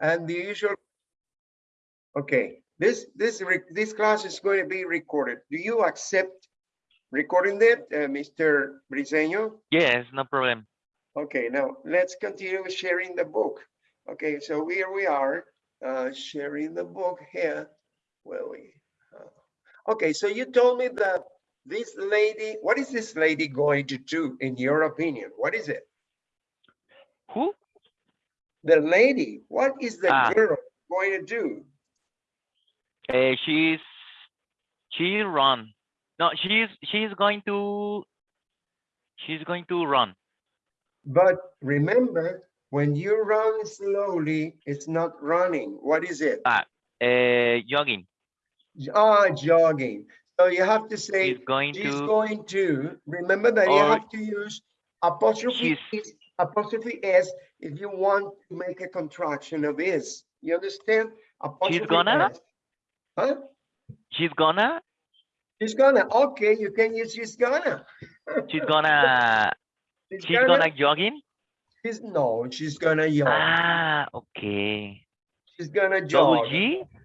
and the usual. Okay, this, this, this class is going to be recorded. Do you accept recording that, uh, Mr. Briseño? Yes, no problem. Okay, now let's continue sharing the book. Okay, so here we are, uh, sharing the book here. Where we? uh, Okay, so you told me that this lady, what is this lady going to do in your opinion? What is it? Who? The lady, what is the Ah. girl going to do? Uh, she's she run. No, she's she's going to she's going to run. But remember, when you run slowly, it's not running. What is it? Uh, jogging. Ah, jogging. So you have to say, She's going she's to. going to, remember that you have to use apostrophe she's- apostrophe S if you want to make a contraction of is. You understand? Apostrophe gonna? S. Huh? She's gonna. She's gonna, okay, you can use she's gonna. She's gonna. She's gonna jogging. She's, no, she's gonna jog. Ah, okay. She's gonna jog.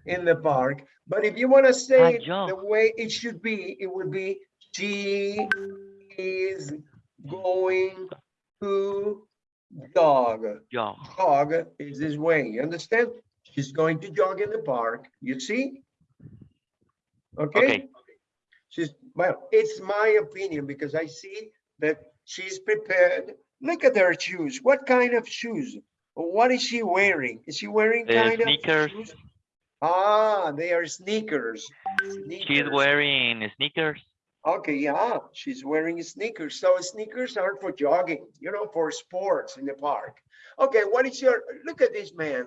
In the park. But if you want to say the way it should be, it would be she is going to jog. Jog. Jog is this way. You understand? She's going to jog in the park. You see? Okay. Okay. She's well, it's my opinion because I see that she's prepared. Look at her shoes. What kind of shoes? What is she wearing? Is she wearing Uh, kind sneakers. of shoes? Ah, they are sneakers. She's wearing sneakers. Okay, yeah, she's wearing sneakers. So sneakers aren't for jogging, you know, for sports in the park. Okay, what is your, look at this man.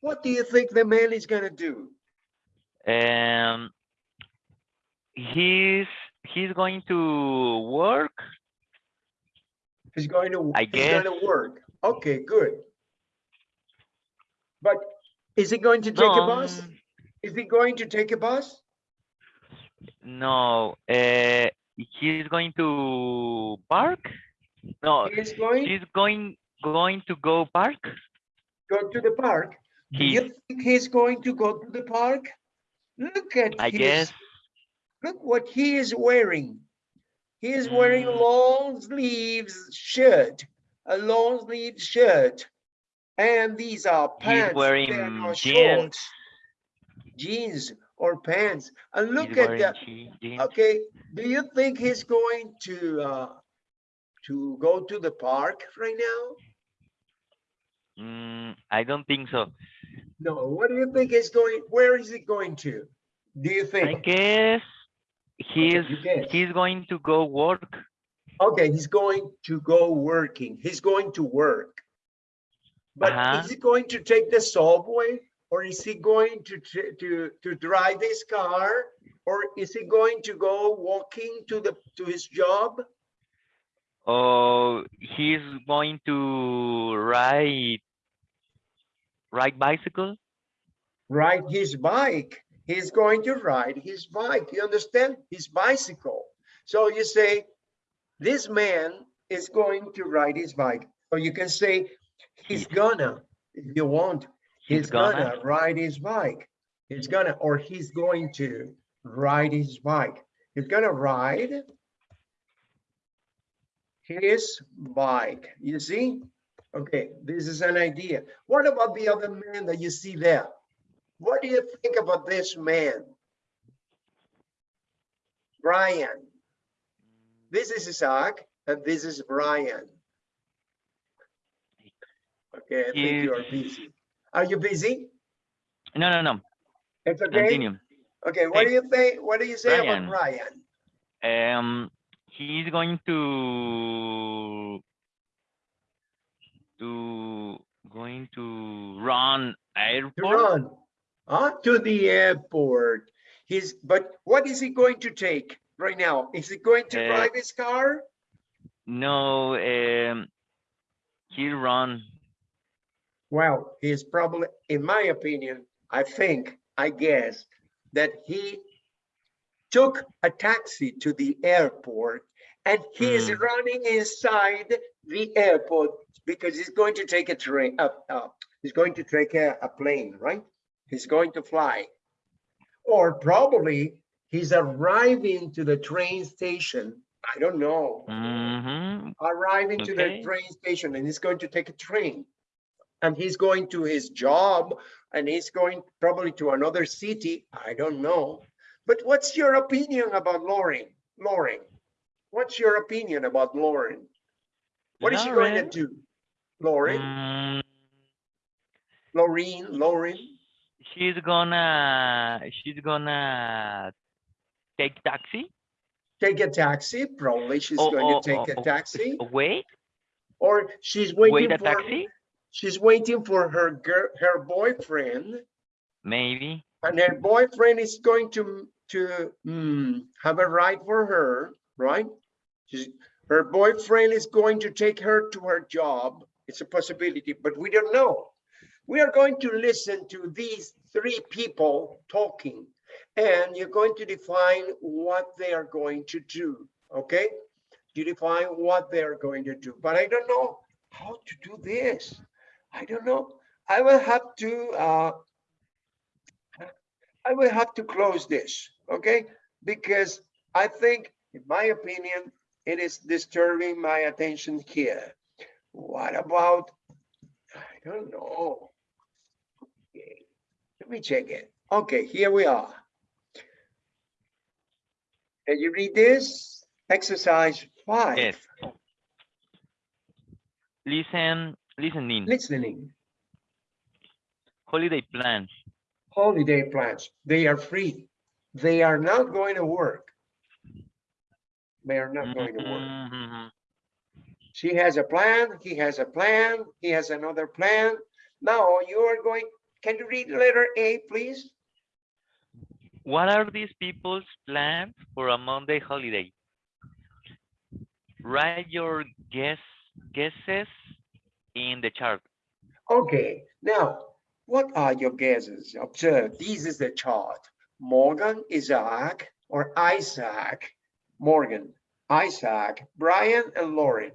What do you think the man is gonna do? Um, he's he's going to work. He's going to, I he's gonna guess. work. Okay, good. But is he going to take a bus? Is he going to take a bus? No, uh, he's going to park. No, He is going, she's going going to go park. go to the park. Do He, you think he's going to go to the park? Look at I his guess. Look what he is wearing. He is wearing Mm. long sleeves shirt, a long sleeve shirt. And these are pants. are wearing jeans. shorts. Jeans or pants. And look He's at that. Okay, do you think he's going to uh to go to the park right now? Mm, I don't think so. No, what do you think is going, where is he going to? Do you think? I guess he's guess. he's going to go work. Okay, he's going to go working. He's going to work. But Uh-huh. is he going to take the subway or is he going to to to drive his car or is he going to go walking to the to his job? Oh, he's going to ride ride bicycle. Ride his bike. He's going to ride his bike. You understand? His bicycle. So you say, this man is going to ride his bike. So you can say, he's gonna, if you want. He's gonna gonna. ride his bike. He's gonna, or he's going to ride his bike. He's gonna ride his bike. You see? Okay, this is an idea. What about the other man that you see there? What do you think about this man? Brian. This is Isaac and this is Brian. Okay, I think you are busy. Are you busy? No, no, no. It's okay. Continue. Okay, what do you think? What do you say about Brian. Brian? Um, he's going to to going to run To airport. run, huh? To the airport. He's, but what is he going to take right now? Is he going to Uh, drive his car? No, um, he'll run. Well, he's probably, in my opinion, I think, I guess, that he took a taxi to the airport and he is Hmm. running inside the airport because he's going to take a train, uh, uh, He's going to take a, a plane, right? He's going to fly. Or probably he's arriving to the train station. I don't know. Mm-hmm. Arriving to the train station and he's going to take a train. And he's going to his job and he's going probably to another city. I don't know. But what's your opinion about Lauren? Lauren, what's your opinion about Lauren? What is she going to do? Lauren, Mm, Lauren, Lauren. she's gonna she's gonna take taxi. take a taxi. Probably she's Oh, going oh, to take oh, a oh, taxi, Wait, or she's waiting wait a for taxi? She's waiting for her girl, her boyfriend, Maybe. and her boyfriend is going to to mm, have a ride for her, right? She's, her boyfriend is going to take her to her job. It's a possibility, but we don't know. We are going to listen to these three people talking, and you're going to define what they are going to do. Okay? You define what they are going to do, but I don't know how to do this. I don't know. I will have to. Uh, I will have to close this, okay? Because I think, in my opinion, it is disturbing my attention here. What about, I don't know. Okay, Let me check it. Okay, here we are. Can you read this? Exercise five. Yes. Listen, listening. Listening, Holiday plans. holiday plans, they are free. They are not going to work. They are not going to work. Mhm. She has a plan, he has a plan, he has another plan. Now you are going, can you read letter A, please? What are these people's plans for a Monday holiday? Write your guess guesses in the chart. Okay, now, what are your guesses? Observe, this is the chart. Morgan, Isaac, or Isaac, Morgan, Isaac, Brian, and Lauren.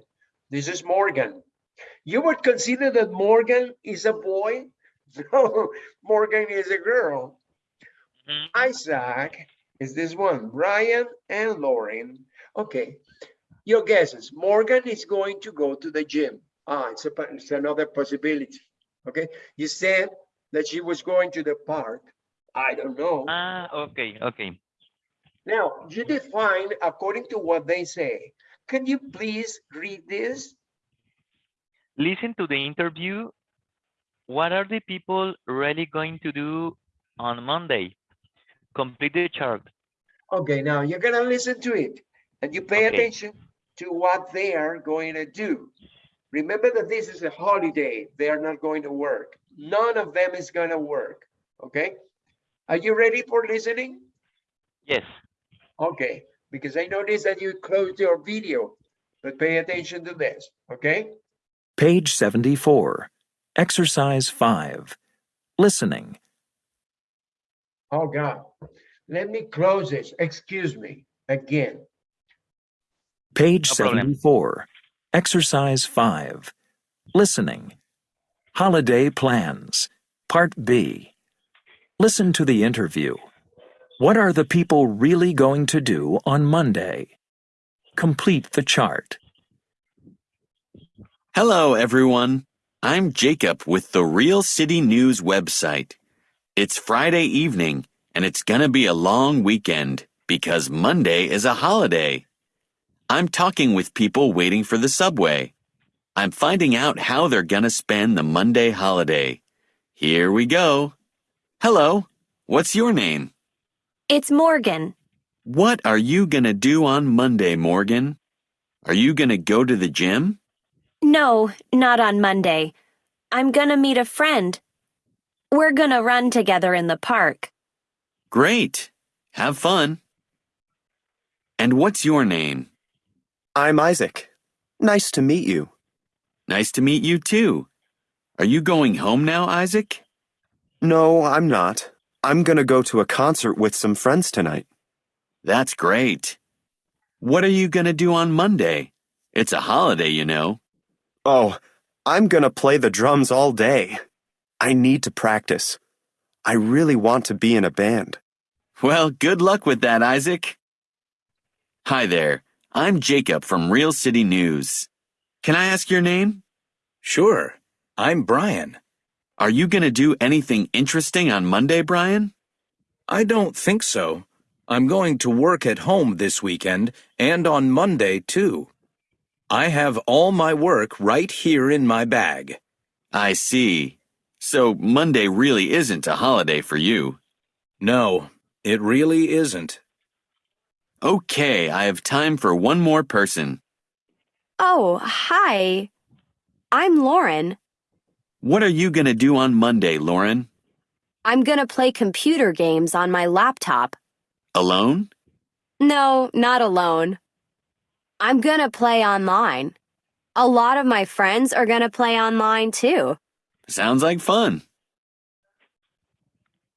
This is Morgan. You would consider that Morgan is a boy? No, Morgan is a girl. Mhm. Isaac is this one, Brian and Lauren. Okay, your guesses. Morgan is going to go to the gym. Ah, it's, a, it's another possibility. Okay, you said that she was going to the park. I don't know. Ah, okay, okay. Now, you define according to what they say. Can you please read this? Listen to the interview. What are the people really going to do on Monday? Complete the chart. Okay, now you're gonna listen to it and you pay Okay. attention to what they are going to do. Remember that this is a holiday. They are not going to work. None of them is gonna work, okay? Are you ready for listening? Yes. Okay, because I noticed that you closed your video, but pay attention to this, okay? Page 74. Exercise 5. Listening. Oh, God. Let me close this. Excuse me, again. Page No problem. 74. Exercise 5. Listening. Holiday plans. Part B. Listen to the interview. What are the people really going to do on Monday? Complete the chart. Hello, everyone. I'm Jacob with the Real City News website. It's Friday evening, and it's gonna be a long weekend because Monday is a holiday. I'm talking with people waiting for the subway. I'm finding out how they're gonna spend the Monday holiday. Here we go. Hello, what's your name? It's Morgan. What are you gonna do on Monday, Morgan? Are you gonna go to the gym? No, not on Monday. I'm gonna meet a friend. We're gonna run together in the park. Great. Have fun. And what's your name? I'm Isaac. Nice to meet you. Nice to meet you too. Are you going home now, Isaac? No, I'm not. I'm gonna go to a concert with some friends tonight. That's great. What are you gonna do on Monday? It's a holiday, you know. Oh, I'm gonna play the drums all day. I need to practice. I really want to be in a band. Well, good luck with that, Isaac. Hi there. I'm Jacob from Real City News. Can I ask your name? Sure. I'm Brian. Are you going to do anything interesting on Monday, Brian? I don't think so. I'm going to work at home this weekend and on Monday, too. I have all my work right here in my bag. I see. So Monday really isn't a holiday for you. No, it really isn't. Okay, I have time for one more person. Oh, hi. I'm Lauren. What are you going to do on Monday, Lauren? I'm gonna play computer games on my laptop. Alone? No, not alone. I'm gonna play online. A lot of my friends are gonna play online too. Sounds like fun.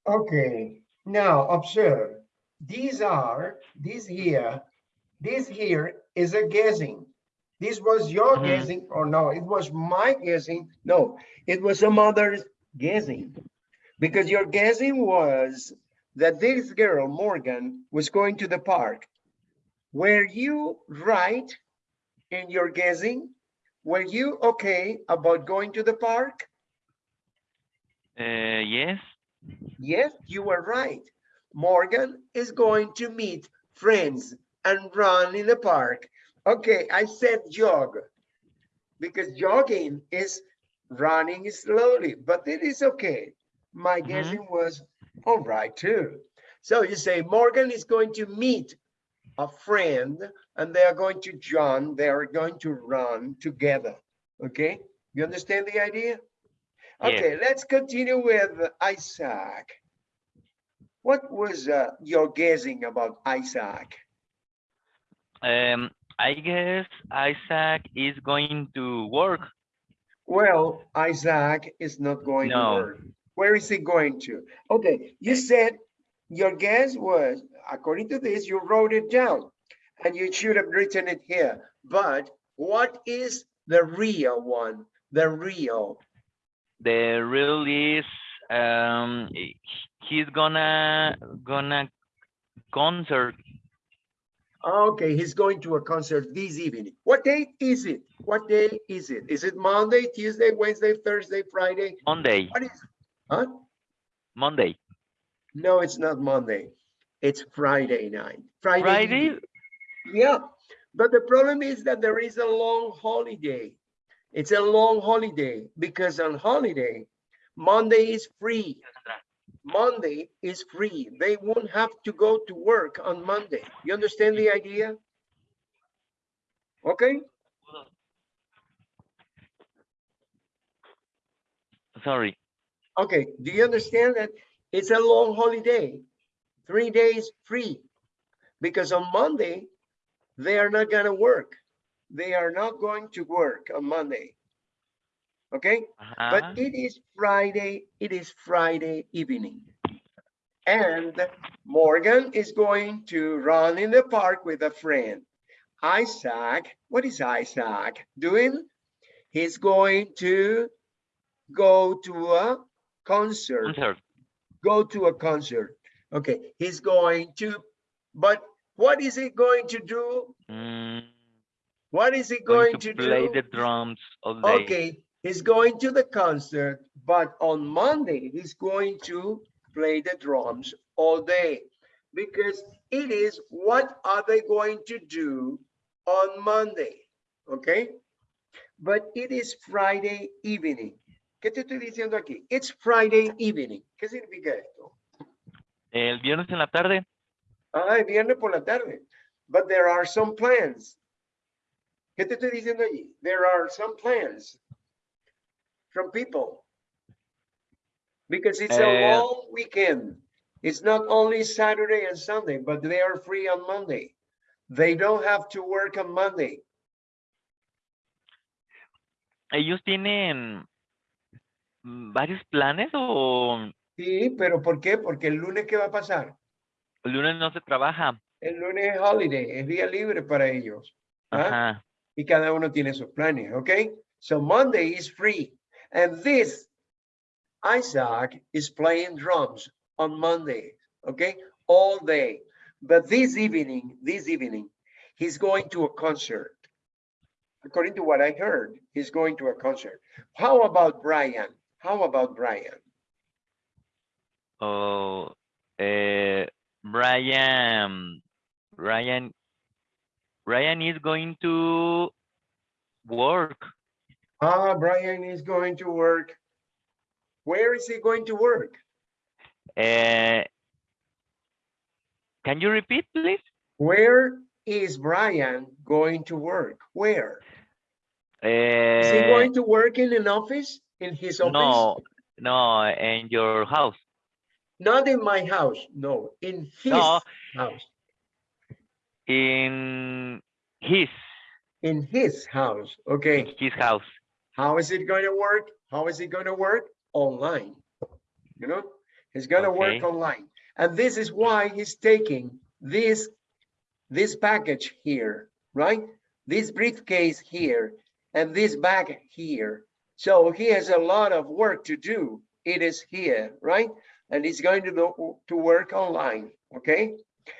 Okay, now observe. These are, this here, this here is a guessing. This was your Mhm. guessing or no, it was my guessing. No, it was some other's guessing. Because your guessing was that this girl, Morgan, was going to the park. Were you right in your guessing? Were you okay about going to the park? Uh, yes. Yes, you were right. Morgan is going to meet friends and run in the park. Okay, I said jog because jogging is running slowly, but it is okay. My Mhm. guessing was all right too. So you say Morgan is going to meet a friend and they are going to John, they are going to run together. Okay, you understand the idea? Okay, let's continue with Isaac. What was uh, your guessing about Isaac? Um, I guess Isaac is going to work. Well, Isaac is not going to No. work. Where is he going to? Okay, you said your guess was, according to this, you wrote it down and you should have written it here. But what is the real one? The real. The real is um he's gonna gonna concert Okay, he's going to a concert this evening. What date is it? What day is it? Is it Monday, Tuesday, Wednesday, Thursday, Friday? Monday. What is, huh? Monday. No, it's not Monday. It's Friday night. Friday. Friday? evening. Yeah, but the problem is that there is a long holiday. It's a long holiday because on holiday, Monday is free. Monday is free. They won't have to go to work on Monday. You understand the idea? Okay, Sorry. okay. Do you understand that it's a long holiday? Three days free. Because on Monday, they are not gonna work. They are not going to work on Monday. Okay? Uh-huh. But it is Friday, it is Friday evening. And Morgan is going to run in the park with a friend. Isaac, what is Isaac doing? He's going to go to a concert, Concert. go to a concert. Okay, he's going to, but what is he going to do? Mm, What is he going going to to play do? the drums all day. Okay, he's going to the concert, but on Monday, he's going to play the drums all day. Because it is, what are they going to do on Monday? Okay? But it is Friday evening. ¿Qué te estoy diciendo aquí? It's Friday evening. ¿Qué significa esto? El viernes en la tarde. Ah, es viernes por la tarde. But there are some plans. ¿Qué te estoy diciendo allí? There are some plans from people. Because it's a Eh, long weekend. It's not only Saturday and Sunday, but they are free on Monday. They don't have to work on Monday. ¿Ellos tienen mm, varios planes o Sí, pero ¿por qué? Porque el lunes, ¿qué va a pasar? el lunes no se trabaja? El lunes es holiday, es día libre para ellos. ¿ah? Ajá. y cada uno tiene sus planes, ¿ok? So Monday is free. And this Isaac is playing drums on Monday, okay, all day. But this evening, this evening, he's going to a concert. According to what I heard, he's going to a concert. How about Brian? How about Brian? Oh, uh, Brian, Brian, Brian is going to work. Ah, Brian is going to work. Where is he going to work? Uh, can you repeat, please? Where is Brian going to work? Where? Is he Uh, going to work in an office? In his office? no, no, in your house. Not in my house, no, in his No. house. In his, In his house, okay. In his house. How is it going to work? How is it going to work? Online. You know, he's going to work online. And this is why he's taking this, this package here, right? This briefcase here and this bag here. So he has a lot of work to do. It is here, right? And he's going to do, to work online, okay?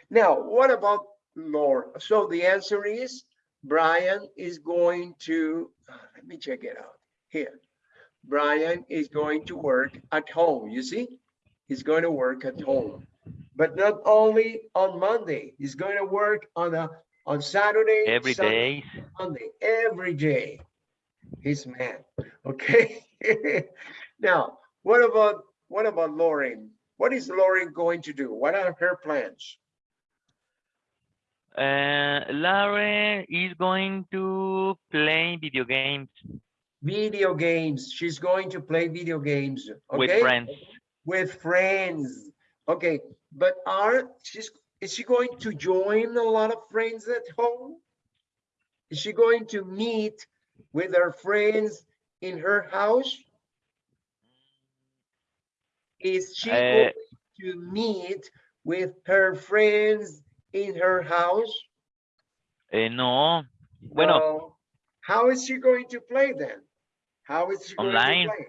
Now, what about Laura? So the answer is Brian is going to, uh, let me check it out here. Brian is going to work at home, you see? He's going to work at home, but not only on Monday, he's going to work on a, on Saturday. Every Sunday, day. Monday, every day. He's man, okay? Now, what about, what about Lauren? What is Lauren going to do? What are her plans? Uh, Lauren is going to play video games Video games. She's going to play video games, Okay? with friends. with friends. Okay, but are she's is she going to join a lot of friends at home? Is she going to meet with her friends in her house? Is she Uh, going to meet with her friends in her house? Eh, no, bueno, No. How is she going to play then? How is she going Online. to play?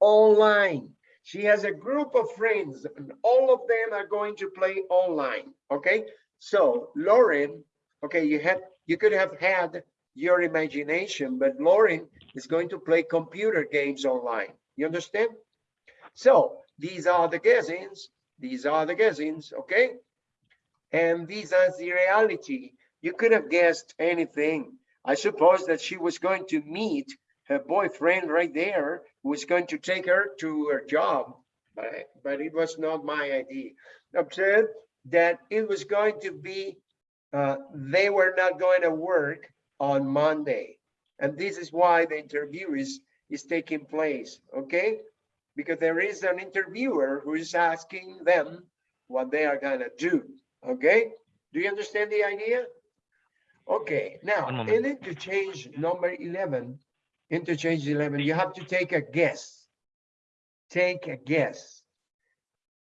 Online. She has a group of friends and all of them are going to play online, okay? So Lauren, okay, you had, you could have had your imagination, but Lauren is going to play computer games online. You understand? So these are the guessings. These are the guessings, okay? And these are the reality. You could have guessed anything. I suppose that she was going to meet her boyfriend right there, who was going to take her to her job, but, but it was not my idea. Observe that it was going to be, uh, they were not going to work on Monday. And this is why the interview is, is taking place, okay? Because there is an interviewer who is asking them what they are gonna do, okay? Do you understand the idea? Okay, now, in interchange number 11, interchange 11, you have to take a guess. Take a guess.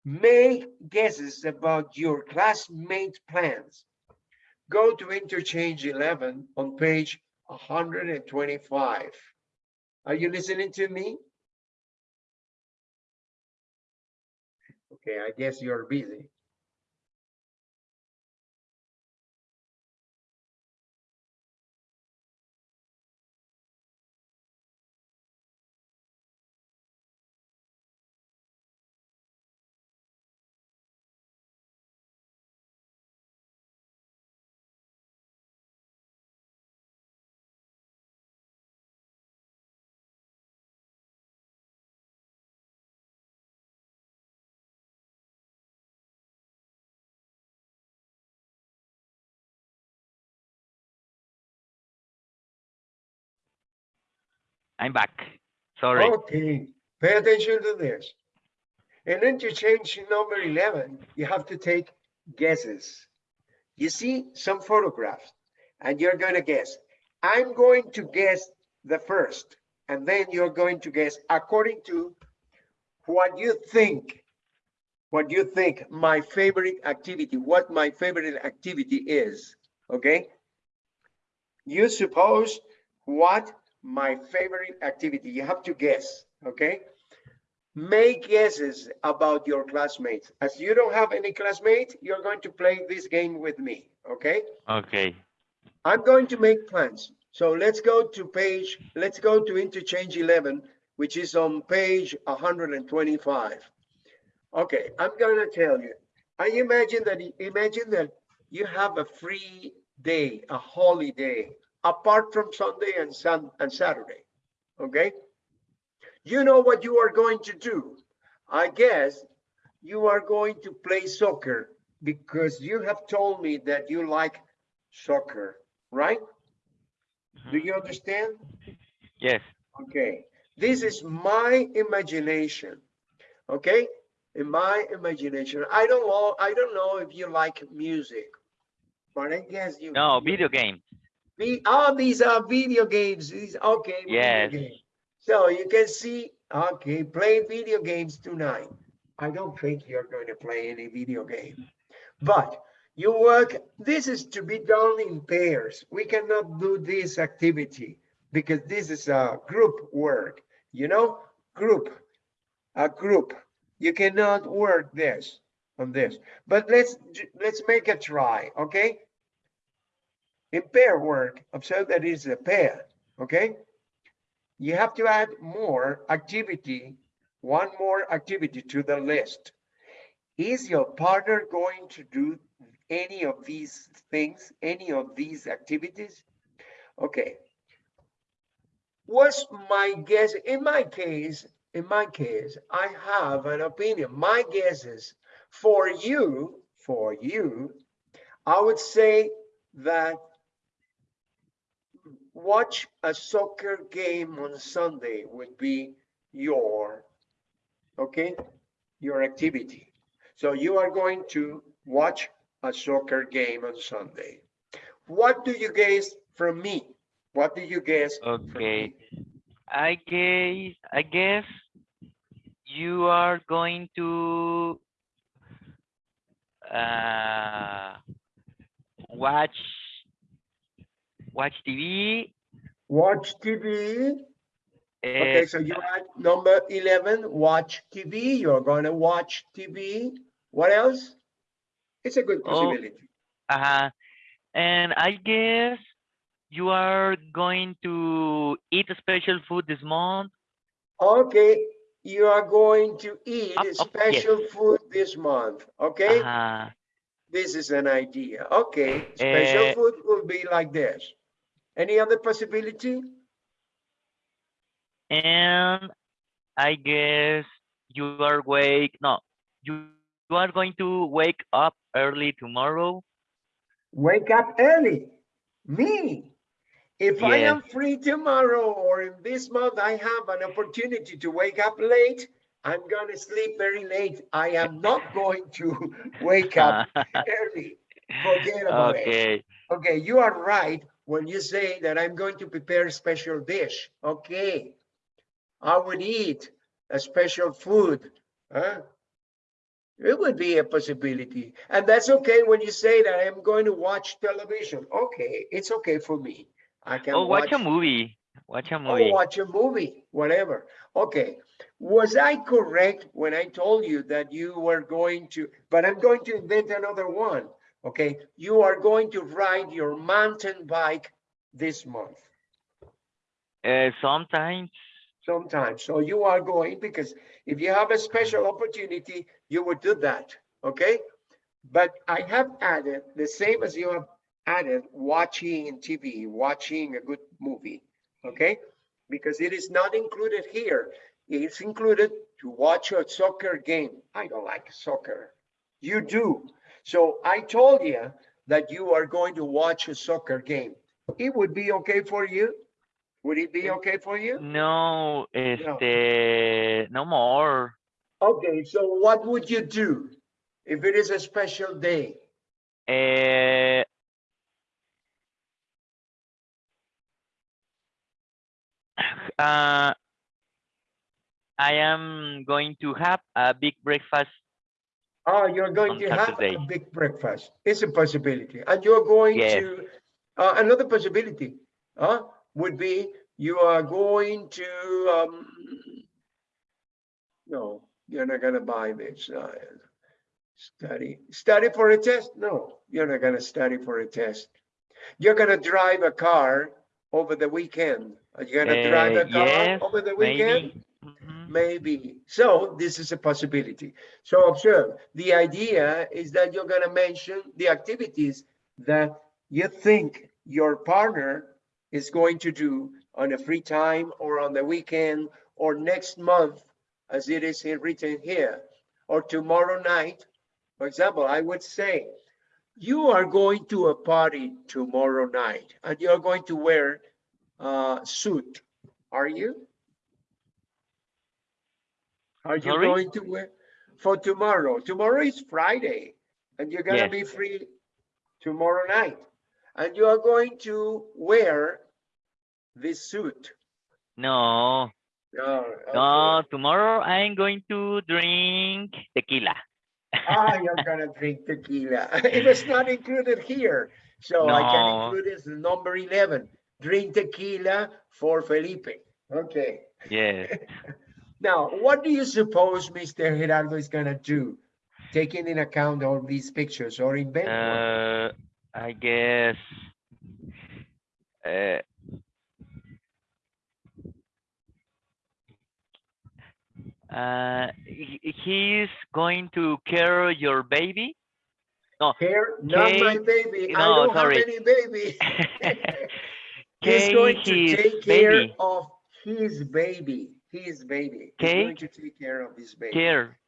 Make guesses about your classmate plans. Go to interchange 11 on page 125. Are you listening to me? Okay, I guess you're busy. I'm back. Sorry. Okay, pay attention to this. In interchange number 11, you have to take guesses. You see some photographs and you're going to guess. I'm going to guess the first, and then you're going to guess according to what you think, what you think my favorite activity, what my favorite activity is, okay? You suppose what my favorite activity, you have to guess, okay? make guesses about your classmates. As you don't have any classmates, you're going to play this game with me, okay? Okay. I'm going to make plans. So let's go to page, let's go to interchange 11, which is on page 125. Okay, I'm gonna tell you. I imagine that, imagine that you have a free day, a holiday, apart from Sunday and Sun and Saturday, okay? You know what you are going to do. I guess you are going to play soccer because you have told me that you like soccer, right? Do you understand? Yes. Okay, this is my imagination. Okay, in my imagination, I don't know. I don't know if you like music, but I guess you. No, video game. Oh, these are video games. These okay. Yes. So you can see. Okay, play video games tonight. I don't think you're going to play any video game, but you work. This is to be done in pairs. We cannot do this activity because this is a group work. You know, group, a group. You cannot work this on this. But let's let's make a try. Okay. In pair work, observe that it's a pair. Okay. You have to add more activity, one more activity to the list. Is your partner going to do any of these things, any of these activities? Okay. What's my guess? In my case, in my case, I have an opinion. My guess is for you, for you, I would say that watch a soccer game on Sunday would be your, okay, your activity. So you are going to watch a soccer game on Sunday. What do you guess from me? What do you guess? Okay. I guess I guess you are going to uh watch watch TV. Watch TV. Okay, uh, so you add number 11, watch TV. You're going to watch TV. What else? It's a good possibility. Oh. possibility. uh, and I guess you are going to eat a special food this month. Okay, you are going to eat Up, up, yes. special food this month. Okay, Uh, this is an idea. Okay, special Eh. food will be like this. Any other possibility? and I guess you are wake no you, you are going to wake up early tomorrow. Wake up early. Me. If I am free tomorrow or in this month, I have an opportunity to wake up late. I'm gonna sleep very late. I am not going to wake up early. Forget about it. okay. Okay, you are right when you say that I'm going to prepare a special dish. Okay. I would eat a special food. Huh? It would be a possibility. And that's okay when you say that I'm going to watch television. Okay, it's okay for me. I can Oh, watch a movie. Watch a or movie. watch a movie, whatever. Okay. Was I correct when I told you that you were going to, but I'm going to invent another one. Okay. You are going to ride your mountain bike this month Uh, sometimes. sometime. So you are going because if you have a special opportunity, you would do that. Okay. But I have added the same as you have added watching TV, watching a good movie. Okay. Because it is not included here. It's included to watch a soccer game. I don't like soccer. You do. So I told you that you are going to watch a soccer game. It would be okay for you? Would it be okay for you? No, este, no more. Okay, so what would you do if it is a special day? Uh, uh, I am going to have a big breakfast. Oh, you're going to have a big breakfast. It's a possibility. And you're going Yes. to, uh, another possibility, uh, would be you are going to, um, No, you're not gonna buy this. uh, Study, study for a test? No, you're not gonna study for a test. You're gonna drive a car over the weekend. Are you gonna drive a Uh, car yes, over the weekend? Maybe. Maybe. So this is a possibility. So observe, the idea is that you're gonna mention the activities that you think your partner is going to do on a free time or on the weekend or next month, as it is written here, or tomorrow night. For example, I would say, you are going to a party tomorrow night and you're going to wear a suit, are you? Are you Sorry? going to wear for tomorrow? Tomorrow is Friday and you're gonna Yes. be free tomorrow night. And you are going to wear this suit. No, Oh, no, okay. tomorrow I'm going to drink tequila. Ah, you're gonna drink tequila. It was not included here. So I can include it as number 11. Drink tequila for Felipe. Okay. Yes. Now, what do you suppose Mr. Gerardo is gonna do? Taking in account all these pictures or invent one? Uh, I guess. Uh, uh, he, he's going to carry your baby. No, Here, not my baby. I no, don't sorry. have any baby. He's Kay going to take care baby. of his baby. His baby. He's Kay? going to take care of his baby. care.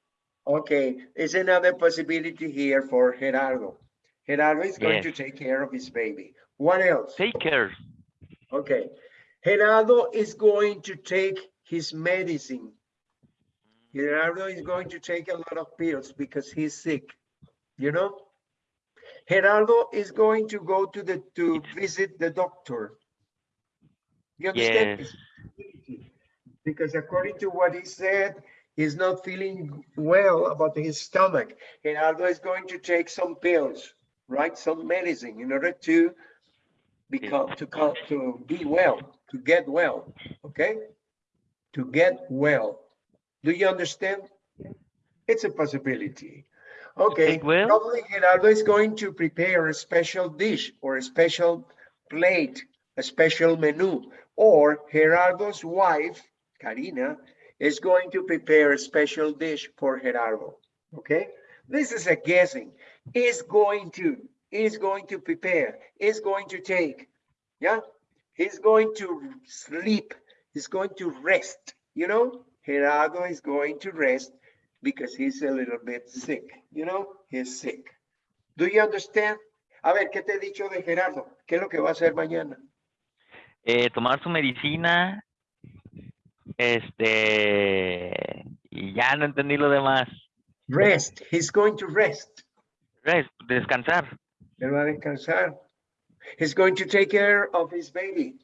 Okay, there's another possibility here for Gerardo. Gerardo is going Yes. to take care of his baby. What else? Take care. Okay, Gerardo is going to take his medicine. Gerardo is going to take a lot of pills because he's sick, you know? Gerardo is going to go to the, to visit the doctor. You understand? Yes. Because according to what he said, he's not feeling well about his stomach. Gerardo is going to take some pills, right? Some medicine in order to become, to come, to be well, to get well, okay? To get well. Do you understand? It's a possibility. Okay, well? probably Gerardo is going to prepare a special dish or a special plate, a special menu, or Gerardo's wife, Karina, is going to prepare a special dish for Gerardo. Okay, this is a guessing. Is going to, is going to prepare, is going to take. Yeah, he's going to sleep, he's going to rest. You know, Gerardo is going to rest because he's a little bit sick. You know, he's sick. Do you understand? A ver, ¿qué te he dicho de Gerardo? ¿Qué es lo que va a hacer mañana? Eh, tomar su medicina. Este. Y ya no entendí lo demás. Rest. He's going to rest. Rest, descansar. Él va a descansar. He's going to take care of his baby.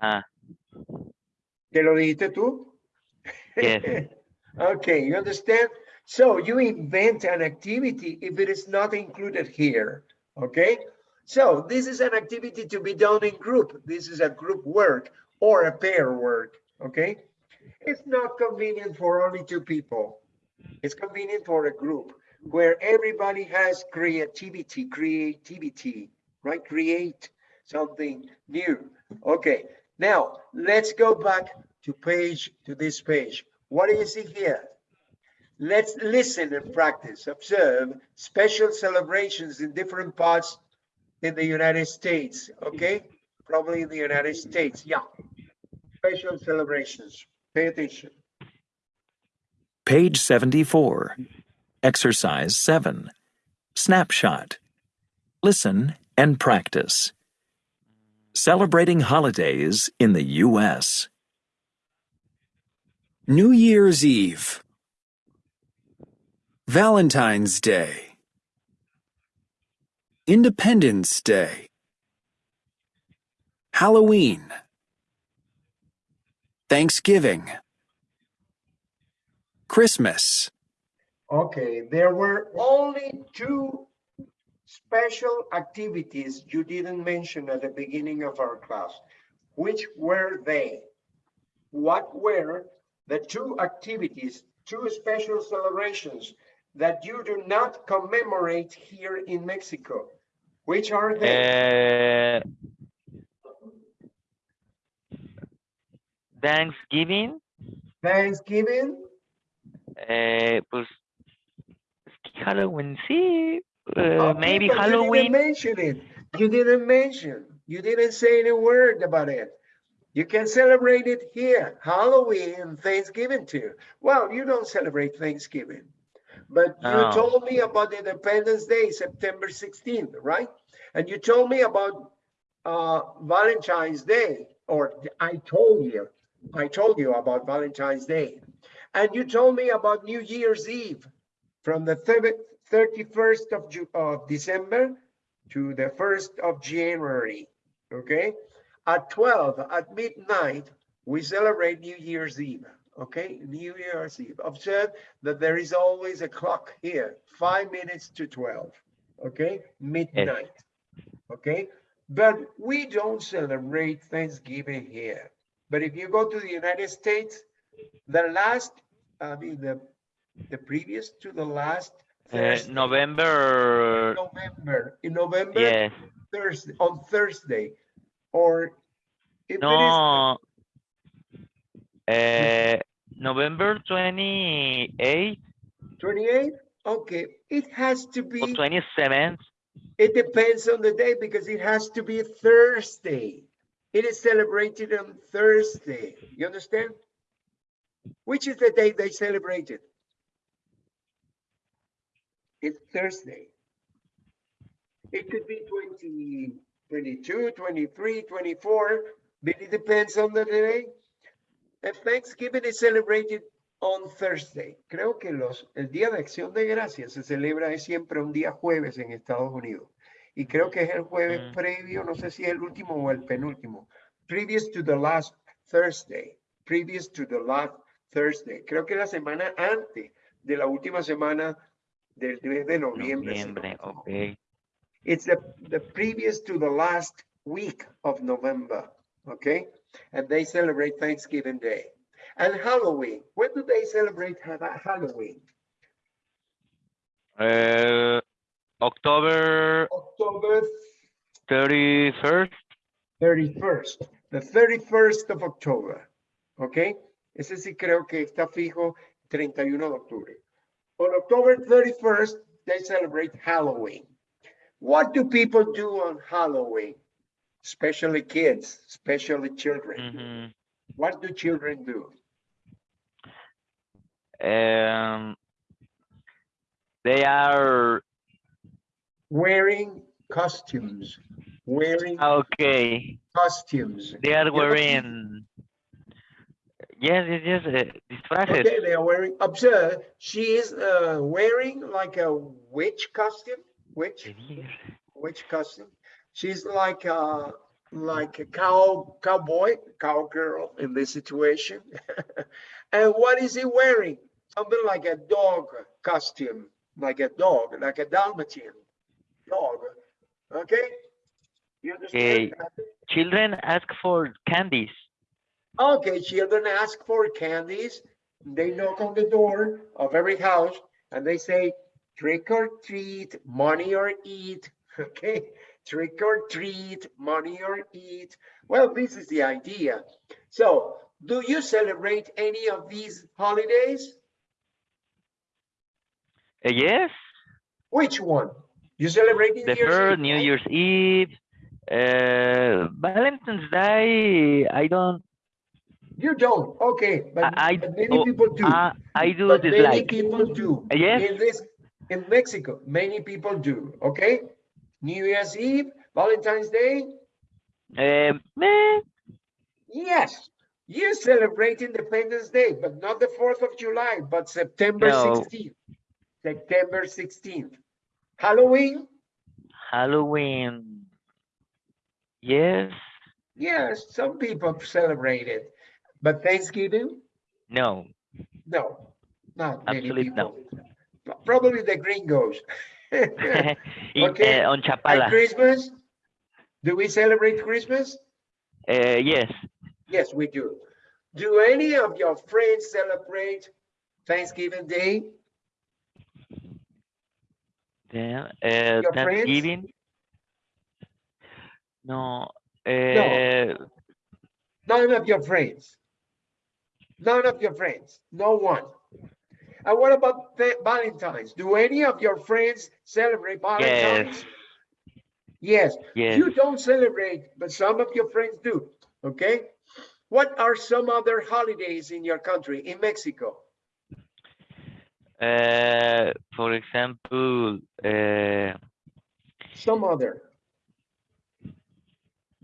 Ah, ¿Te lo dijiste tú? Yes. Okay, you understand? So you invent an activity if it is not included here, okay? So this is an activity to be done in group. This is a group work or a pair work, okay? It's not convenient for only two people. It's convenient for a group where everybody has creativity, creativity, right? Create something new. Okay, now let's go back to page, to this page. What do you see here? Let's listen and practice. Observe special celebrations in different parts in the United States, okay? Probably in the United States, yeah. Special celebrations. Pay attention. Page 74. Exercise 7. Snapshot. Listen and practice. Celebrating holidays in the U.S. New Year's Eve. Valentine's Day. Independence Day. Halloween. Thanksgiving. Christmas. Okay, there were only two special activities you didn't mention at the beginning of our class. Which were they? What were the two activities, two special celebrations that you do not commemorate here in Mexico. Which are they? Uh, Thanksgiving, Thanksgiving? eh, pues Halloween sí, eh, Okay, maybe Halloween. You didn't mention it. You didn't mention. You didn't say any word about it. You can celebrate it here, Halloween and Thanksgiving too. Well, you don't celebrate Thanksgiving. But you No. told me about Independence Day, September 16th, right? And you told me about uh, Valentine's Day, or I told you, I told you about Valentine's Day. And you told me about New Year's Eve from the 31st of, Ju- of December to the 1st of January, okay? At 12, at midnight, we celebrate New Year's Eve, okay? New Year's Eve. Observe that there is always a clock here, five minutes to 12, okay? Midnight, okay? But we don't celebrate Thanksgiving here. But if you go to the United States, the last, I mean, the, the previous to the last Uh, November, November, in November, yes, Thursday, on Thursday, or if it no, uh, November 28th. 28th? okay, it has to or be, 27th. it depends on the day because it has to be Thursday. It is celebrated on Thursday, you understand? Which is the day they celebrated? It's Thursday. It could be 20, 22, 23, 24, but it depends on the day. And Thanksgiving is celebrated on Thursday. Creo que los, el Día de Acción de Gracias se celebra siempre un día jueves en Estados Unidos. Y creo que es el jueves Mm. previo, no sé si es el último o el penúltimo. Previous to the last Thursday. Previous to the last Thursday. Creo que la semana antes de la última semana del mes de noviembre. si no me Noviembre, ok. It's the, the previous to the last week of November, okay? And they celebrate Thanksgiving Day. And Halloween, when do they celebrate Ha- Halloween? Uh, October October 31st, 31st, the 31st of October, okay? Ese sí creo que está fijo 31 de octubre. On October 31st, they celebrate Halloween. What do people do on Halloween? Especially kids, especially children. mhm. What do children do? Um, they are Wearing costumes, wearing okay. costumes. They are wearing. Yes, yes, yes. Uh. Okay, they are wearing, observe, she is uh, wearing like a witch costume, witch, witch costume. She's like a, like a cow, cowboy, cowgirl in this situation. And what is he wearing? Something like a dog costume, like a dog, like a Dalmatian dog. Okay? You understand? Children ask for candies. Okay, children ask for candies. They knock on the door of every house and they say, trick or treat, money or eat. Okay, trick or treat, money or eat. Well, this is the idea. So, do you celebrate any of these holidays? Uh, yes, Which one? You celebrate New the Year's first Eve, New? Year's Eve, uh, Valentine's Day. I don't. You don't. Okay, but, I- I- but many oh, people do. Uh, I do But many dislike. people do. Yes. In this, in Mexico, many people do, okay? New Year's Eve, Valentine's Day, Um, meh, yes. You celebrate Independence Day, but not the 4th of July, but September No. 16th. September 16th. Halloween, Halloween. Yes. yes, some people celebrate it. But Thanksgiving, No. no, not many Absolutely no. Probably the gringos. In, Okay, uh, on Chapala. Christmas? Do we celebrate Christmas? Uh, yes. Yes, we do. Do any of your friends celebrate Thanksgiving Day? Then, uh, Your friends? Thanksgiving. No, uh, None of your friends. None of your friends, no one. And what about Va- Valentine's? Do any of your friends celebrate Valentine's? Yes, yes. you don't celebrate, but some of your friends do, okay? What are some other holidays in your country, in Mexico? Uh, for example, uh, Some other.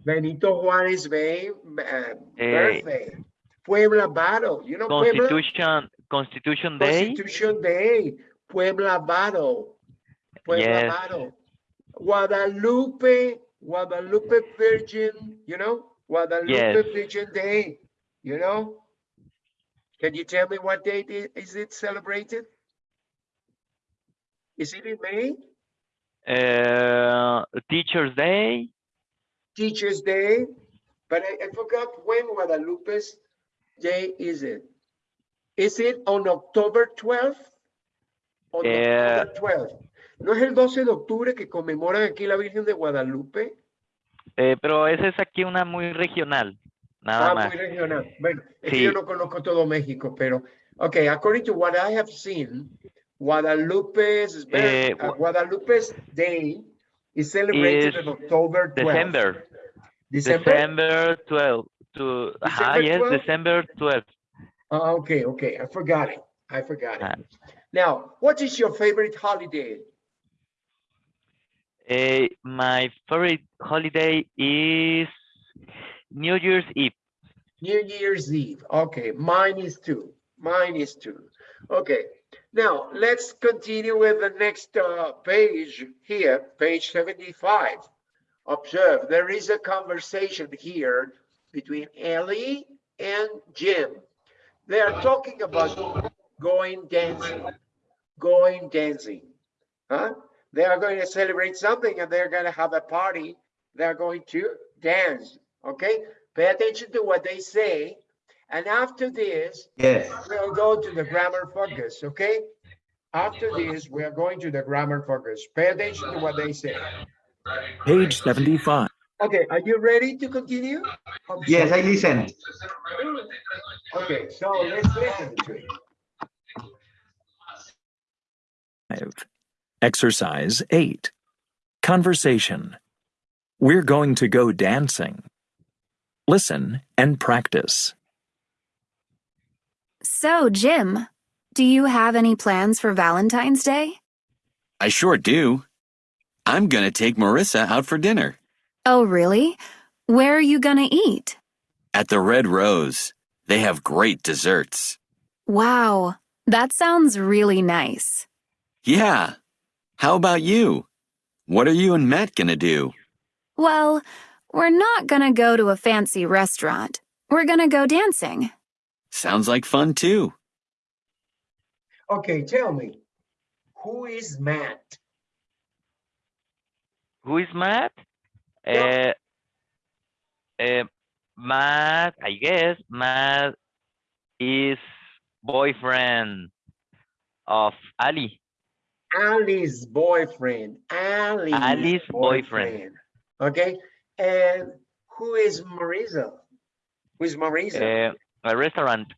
Benito Juárez Bay, uh, birthday. Puebla Battle, you know Puebla? Constitution, Constitution Day. Constitution Day, Puebla Battle. Puebla Yes. Battle. Guadalupe, Guadalupe Virgin, you know, Guadalupe Yes. Virgin Day, you know? Can you tell me what date is it celebrated? Is it in May? Uh, Teachers Day. Teacher's Day? But I, I forgot when Guadalupe's Day is it? Is it on October 12th? On Eh, October 12th. ¿No es el 12 de octubre que conmemoran aquí la Virgen de Guadalupe? Eh, pero esa es aquí una muy regional, nada ah, más. muy regional. Bueno, es que Sí. yo no conozco todo México, pero, okay, according to what I have seen, Guadalupe's, Eh, uh, Guadalupe's Day is celebrated is on October 12th. December, December? December 12 to, December yes, 12? December 12. Ah, okay, okay, I forgot it. I forgot Ah. it. Now, what is your favorite holiday? Eh, my favorite holiday is New Year's Eve. New Year's Eve. Okay, mine is two. Mine is two. Okay, now let's continue with the next uh, page here, page 75. Observe, there is a conversation here between Ellie and Jim. They are talking about going dancing, going dancing. Huh? They are going to celebrate something and they're going to have a party. They're going to dance. Okay, pay attention to what they say. And after this, Yes. we'll go to the grammar focus, okay? After this, we are going to the grammar focus. Pay attention to what they say. Page 75. Okay, are you ready to continue? I'm Yes, I listen. Okay, so let's listen to it. Exercise 8. Conversation. We're going to go dancing. Listen and practice. So, Jim, do you have any plans for Valentine's Day? I sure do. I'm gonna take Marissa out for dinner Oh, really? Where are you gonna eat? at the Red Rose. They have great desserts. Wow, that sounds really nice. Yeah. How about you? What are you and Matt gonna do? Well, we're not gonna go to a fancy restaurant. We're gonna go dancing. Sounds like fun too. Okay, tell me, who is Matt? Who is Matt? Yeah. Uh, uh, Matt, I guess Matt is boyfriend of Ali. Ali's boyfriend. Ali's, Ali's boyfriend. Okay, and who is Marisa? Who is Marisa? Uh, a restaurant.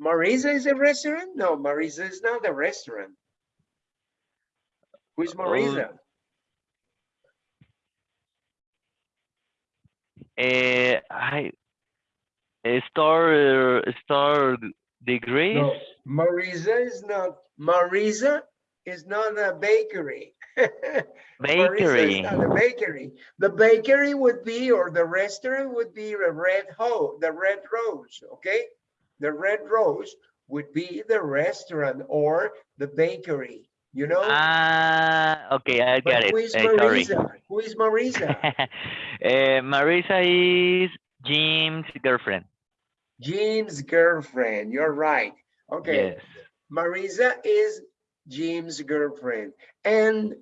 Marisa is a restaurant? No, Marisa is not a restaurant. Who is Marisa? Uh, I uh, star star degrees. No, Marisa is not. Marisa is not a bakery. Bakery. is not a bakery. The bakery would be, or the restaurant would be a red ho, the red rose, okay? The red rose would be the restaurant or the bakery, you know? Ah, okay, I But got it. who is Uh, sorry. Marisa? Who is Marisa? uh, Marisa is Jim's girlfriend. Jim's girlfriend, you're right. Okay, Yes. Marisa is Jim's girlfriend. And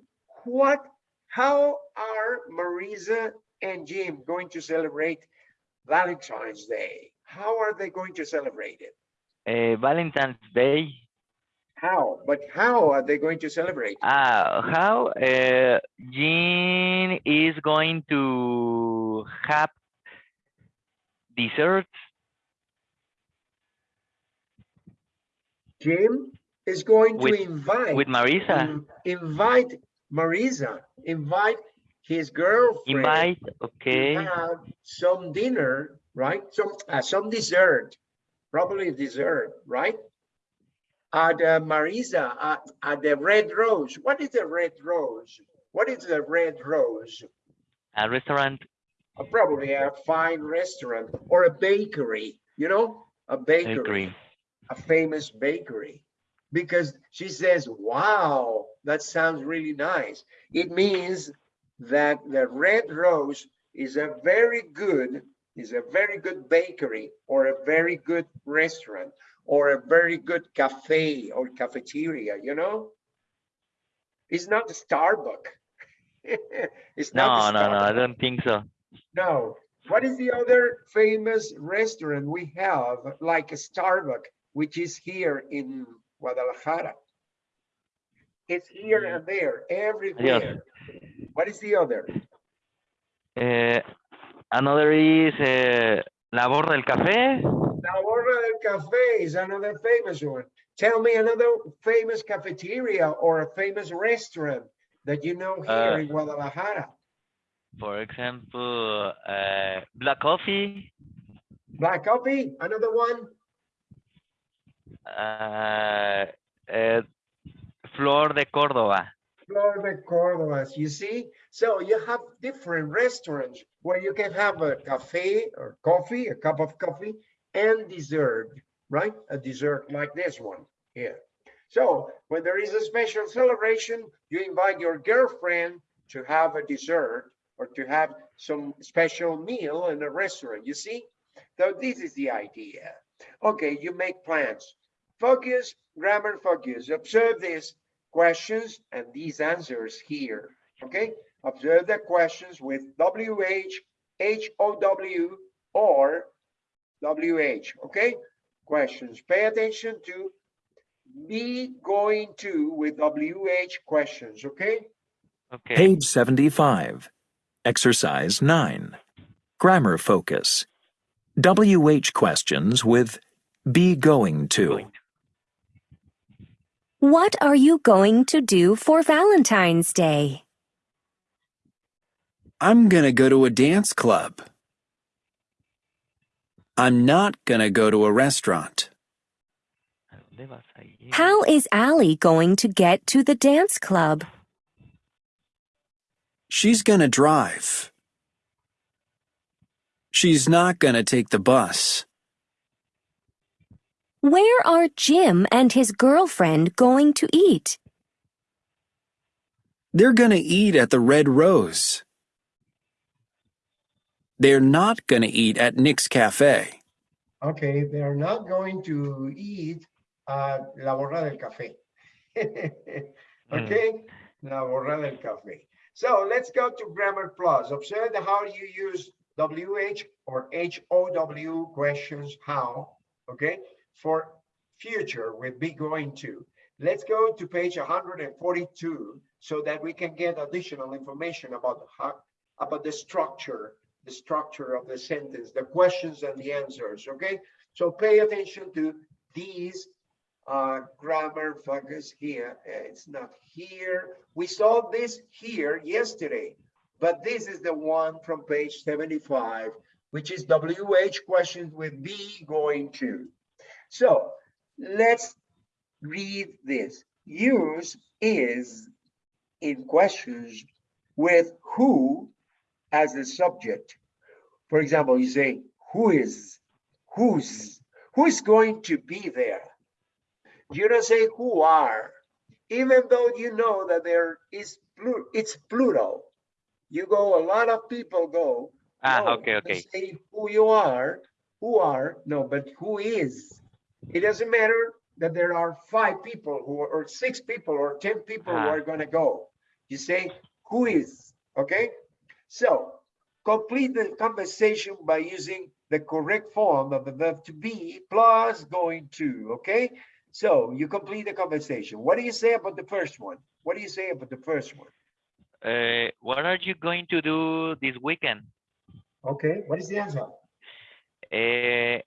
what, how are Marisa and Jim going to celebrate Valentine's Day? How are they going to celebrate it? Uh, Valentine's Day. How? But how are they going to celebrate? Uh, how uh, Jean is going to have desserts. Jim is going With- to invite with Marisa. in- invite Marisa, invite his girlfriend Invite, to okay. have some dinner, right? Some uh, some dessert, probably dessert, right? At uh, Marisa at, at the Red Rose. What is the Red Rose? What is the Red Rose? A restaurant. Uh, probably a fine restaurant or a bakery. You know, a bakery. Bakery. a famous bakery because she says, wow, that sounds really nice. It means that the Red Rose is a very good, is a very good bakery or a very good restaurant or a very good cafe or cafeteria, you know? It's not the Starbucks. it's No, not no, no, I don't think so. No. What is the other famous restaurant we have, like a Starbucks, which is here in Guadalajara? It's here and there, everywhere. What is the other? Uh, another is uh, La Borra del Café. La Borra del Café is another famous one. Tell me another famous cafeteria or a famous restaurant that you know here Uh, in Guadalajara. For example, uh, Black Coffee. Black Coffee, another one. Uh, uh, Flor de Córdoba. Flor de Córdoba, you see? So you have different restaurants where you can have a cafe or coffee, a cup of coffee and dessert, right? A dessert like this one here. So when there is a special celebration, you invite your girlfriend to have a dessert or to have some special meal in a restaurant, you see? So this is the idea. Okay, you make plans. Focus, grammar focus. Observe these questions and these answers here. Okay, observe the questions with WH, HOW, or WH. Okay, questions. Pay attention to be going to with WH questions. Okay, Okay. Page 75. Exercise 9. Grammar focus. WH questions with be going to. Going What are you going to do for Valentine's Day? I'm gonna go to a dance club. I'm not gonna go to a restaurant. ¿A dónde vas a ir? How is Allie going to get to the dance club? She's gonna drive. She's not gonna take the bus. Where are Jim and his girlfriend going to eat? They're gonna eat at the Red Rose. They're not gonna eat at Nick's Cafe. okay, they are not going to eat at La Borra del Café. Hmm. okay, La Borra del Café. So let's go to Grammar Plus. Observe how you use WH or HOW questions, how, okay, for future we'll be going to. Let's go to page 142 so that we can get additional information about how, about the structure, the structure of the sentence, the questions and the answers, okay? So pay attention to these uh, grammar focus here. Uh, It's not here. We saw this here yesterday, but this is the one from page 75, which is WH questions with be going to. So let's read this. Use is in questions with who as the subject. For example, you say, who is, who's, who is going to be there? You don't say who are, even though you know that there is, it's plural. You go, a lot of people go. Ah, no, okay, okay. Say who you are, who are, no, but who is. It doesn't matter that there are five people who, are, or six people, or 10 people who Ah. are gonna go. You say, who is, okay? So complete the conversation by using the correct form of the verb to be plus going to, okay? So you complete the conversation. What do you say about the first one? What do you say about the first one? Uh, what are you going to do this weekend? Okay, what is the answer? Uh,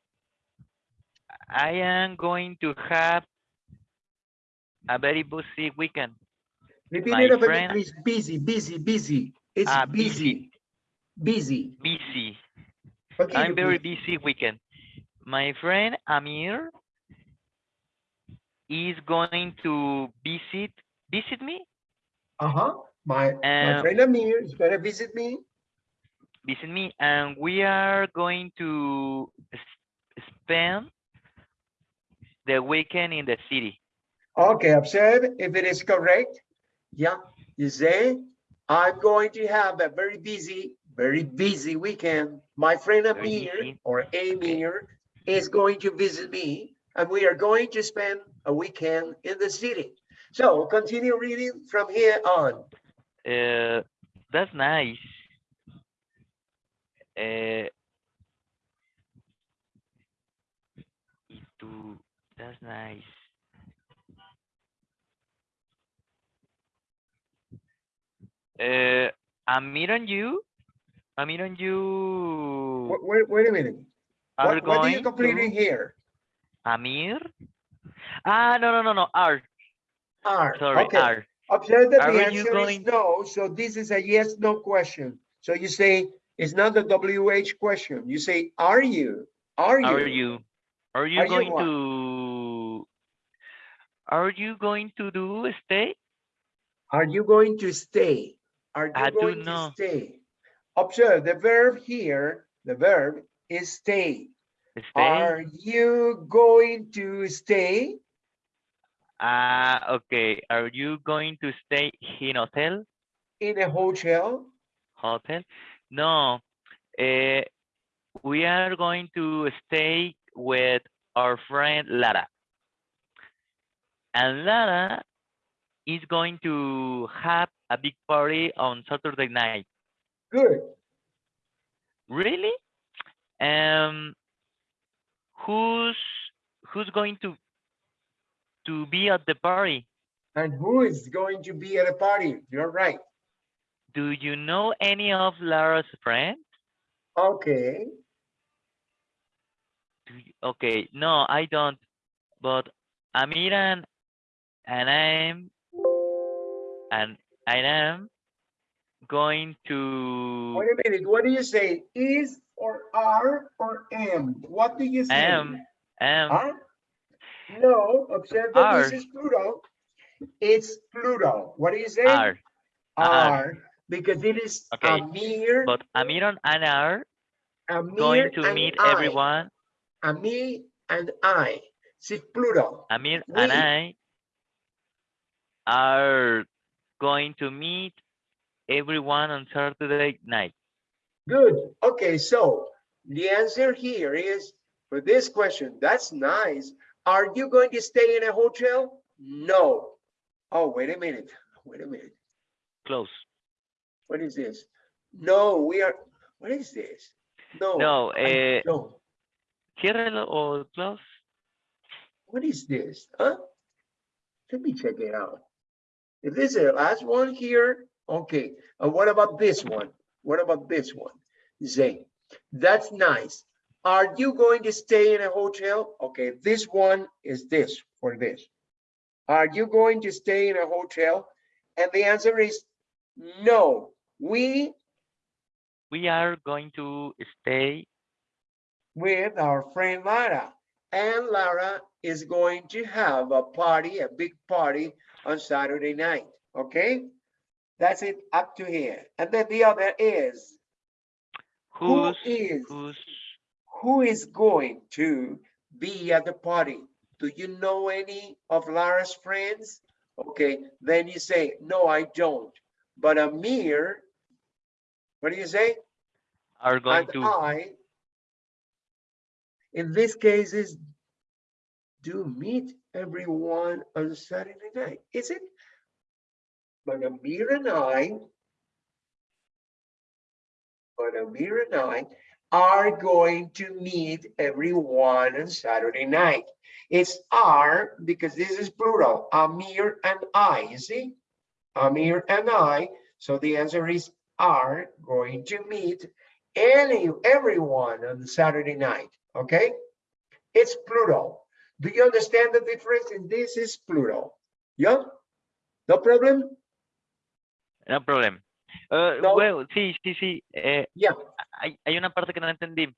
I am going to have a very busy weekend. Repeat My it over friend- please. Busy, busy, busy. It's Ah, busy, busy. Busy. I'm very please. busy weekend. My friend Amir is going to visit visit me, Uh-huh. My, my Um, friend Amir is gonna visit me. visit me, and we are going to spend the weekend in the city. Okay, observe if it is correct. Yeah, you say, I'm going to have a very busy, very busy weekend. My friend Amir or Amir is going to visit me and we are going to spend a weekend in the city. So continue reading from here on. Uh, that's nice. Uh, y tú- that's nice. Uh, Amir and you, Amir and you Wait, wait, wait a minute. are What, what are you completing to here? Amir? Ah, no, no, no, no, are, Are, sorry, okay. are. Observe that Are the you answer is going- no, so this is a yes, no question. So you say, it's not a WH question. You say, are you? Are you? Are you, are you Are you going what? to, are you going to do stay? Are you going to stay? Are I you do going to know. stay? Observe the verb here, the verb is stay. Stay? Are you going to stay Ah, okay. Are you going to stay in hotel? in a hotel? Hotel? No. Uh, we are going to stay with our friend Lara. And Lara is going to have a big party on Saturday night. Good. Really? Um, who's who's going to to be at the party? And who is going to be at a party? You're right. Do you know any of Lara's friends? Okay. Do you- Okay, no, I don't. But Amiran and I'm and I am going to Wait a minute. What do you say? Is or are or am? What do you say? am am Huh? No, observe that this is plural. It's plural. What do you say? are are. Are, because it is Okay, Amir, but Amiran and are Amir going to meet I. everyone. Amir and I. It's plural. Amir and I are going to meet everyone on Saturday night. Good. Okay, so the answer here is for this question. That's nice. Are you going to stay in a hotel? No. Oh, wait a minute. Wait a minute. Close. What is this? No, we are. What is this? No. No, I eh, don't. O close. What is this? Huh? Let me check it out. If this is the last one here, okay. And what about this one? What about this one? Zay, that's nice. Are you going to stay in a hotel? Okay, this one is this for this. Are you going to stay in a hotel? And the answer is no. We We are going to stay with our friend Lara. And Lara is going to have a party, a big party on Saturday night. Okay? That's it up to here. And then the other is who who's... who is going to be at the party? Do you know any of Lara's friends? Okay, then you say, no, I don't. But Amir, what do you say? are going and to I, in this case, is do meet everyone on Saturday night, is it? But Amir and I Amir and I are going to meet everyone on Saturday night. It's are because this is plural, Amir and I, you see? Amir and I, so the answer is are going to meet any, everyone on Saturday night, okay? It's plural. Do you understand the difference? And this is plural. Yeah? No problem? No problem. Uh, No. Well, sí, sí, sí. eh, Yeah. hay, hay una parte que no entendí.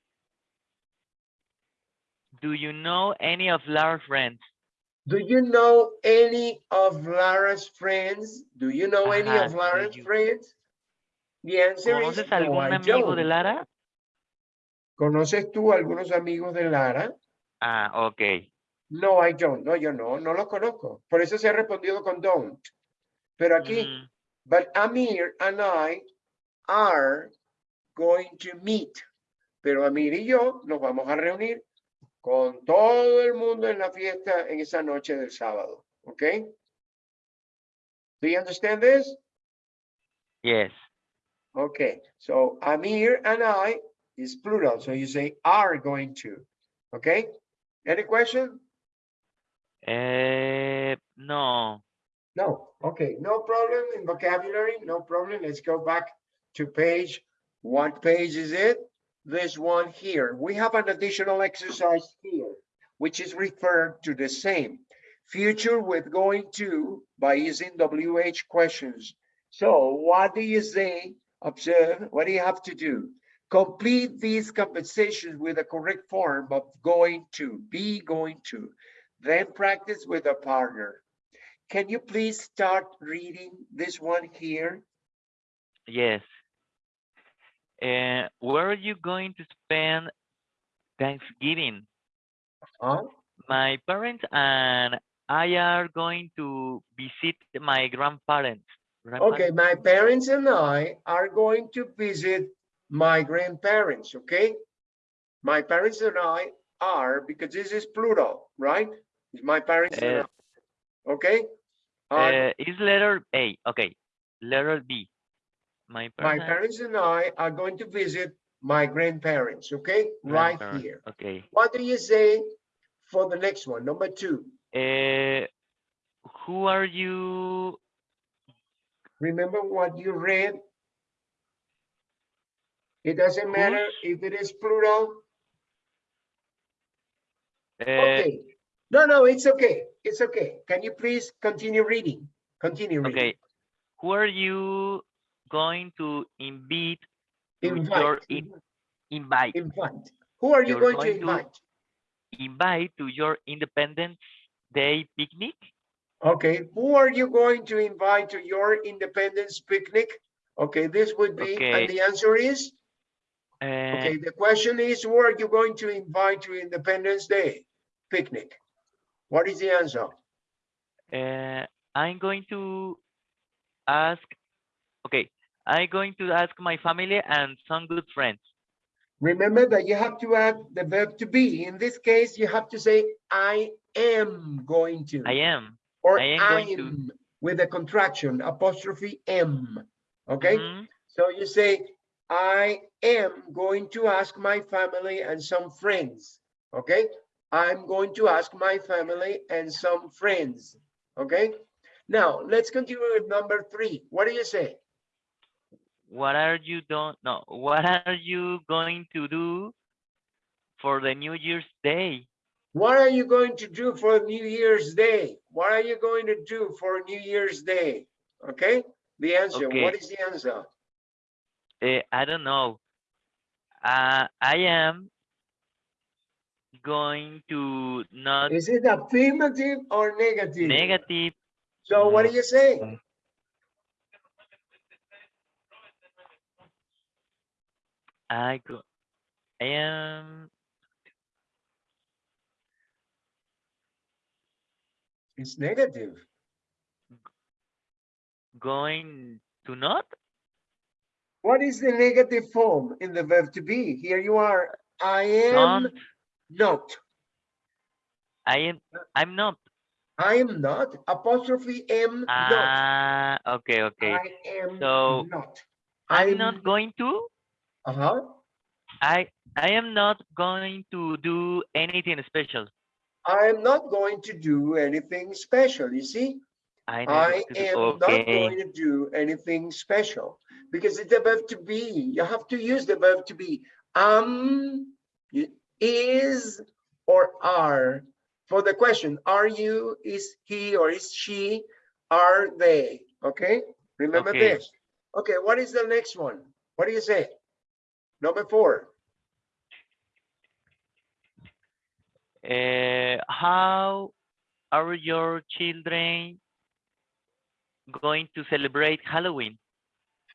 Do you know any of Lara's friends? Do you know any of Lara's friends? Do you know any of Lara's you- friends? The answer is ¿Conoces no, algún I amigo de. Lara? ¿Conoces tú algunos amigos de Lara? Ah, ok. No, I don't. No, yo no, no los conozco. Por eso se ha respondido con don't. Pero aquí, Mm, but Amir and I are going to meet. Pero Amir y yo nos vamos a reunir con todo el mundo en la fiesta en esa noche del sábado. ¿Ok? Do you understand this? yes. Okay, so Amir and I is plural, so you say are going to. Okay? Any question? Eh, no. No. Okay, no problem in vocabulary, no problem. Let's go back to page. What page is it? This one here. We have an additional exercise here, which is referred to the same. Future with going to by using WH questions. So what do you say? Observe, what do you have to do? Complete these conversations with the correct form of going to, be going to. Then practice with a partner. Can you please start reading this one here? Yes. Uh, where are you going to spend Thanksgiving? Huh? My parents and I are going to visit my grandparents. Okay, my parents and I are going to visit my grandparents, okay? My parents and I are, because this is plural, right? My parents Uh, okay? Uh, is letter A. Okay. Letter B. My My parents. parents and I are going to visit my grandparents, okay? Right grandparents. here. Okay. What do you say for the next one, number two? Uh, who are you? Remember what you read? It doesn't matter if it is plural. Uh, Okay. No, no, it's okay. It's okay. Can you please continue reading? Continue reading. okay. Who are you going to invite to your Invite. in, invite Invite. Who are you going to going to- invite? invite to your Independence Day picnic? Okay, who are you going to invite to your independence picnic? Okay, this would be, okay. and the answer is, Uh, okay, the question is, who are you going to invite to Independence Day picnic? What is the answer? uh, I'm going to ask. Okay, I'm going to ask my family and some good friends. Remember that you have to add the verb to be. In this case, you have to say, I am going to. I am. Or I am going to. I'm with a contraction, apostrophe M. Okay, Mhm. so you say, I am going to ask my family and some friends. Okay, I'm going to ask my family and some friends. Okay, now let's continue with number three. What do you say? What are you don't no? What are you going to do for the New Year's Day? What are you going to do for New Year's Day? What are you going to do for New Year's Day? Okay, the answer, what Okay. is the answer? Uh, I don't know. Uh, I am going to not Is it affirmative or negative? negative. So what do you say? I go. I am It's negative. going to not. What is the negative form in the verb to be? Here you are. I am Don't. Not. I am. I'm not. I am not. Apostrophe M not. Ah. okay. Okay. I am So, not. I'm not going to. Uh-huh. I I am not going to do anything special. I'm not going to do anything special, you see? I, I am not going to do anything special because it's the verb to be. You have to use the verb to be. Um, y- is, or are. For the question, are you, is he, or is she, are they? Okay, remember Okay. this. Okay, what is the next one? What do you say? Number four. Uh, how are your children going to celebrate Halloween?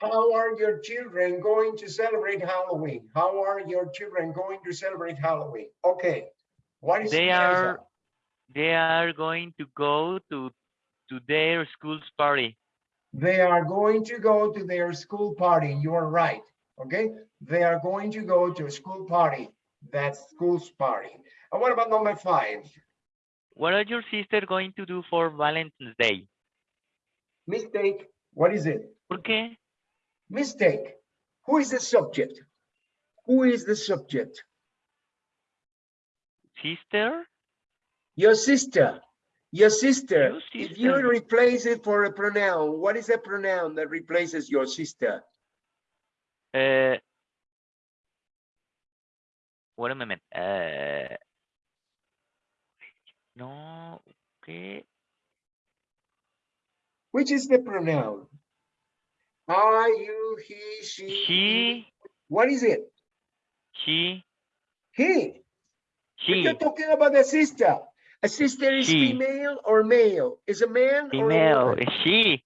How are your children going to celebrate Halloween? How are your children going to celebrate Halloween? Okay, what is They the are they are going to go to to their school's party. They are going to go to their school party. You are right. Okay, they are going to go to a school party. That's school's party. And what about number five? What are your sister going to do for Valentine's Day? Mistake. What is it? ¿Por qué? Mistake. Who is the subject? Who is the subject? Sister? Your sister. Your sister. Your If you replace it for a pronoun, what is a pronoun that replaces your sister? Uh, wait a moment. Uh, no, okay. Which is the pronoun? Are you, he, she? he? What is it? He. He. But she, You're talking about a sister. A sister is She. female or male? Is a man or a female, she,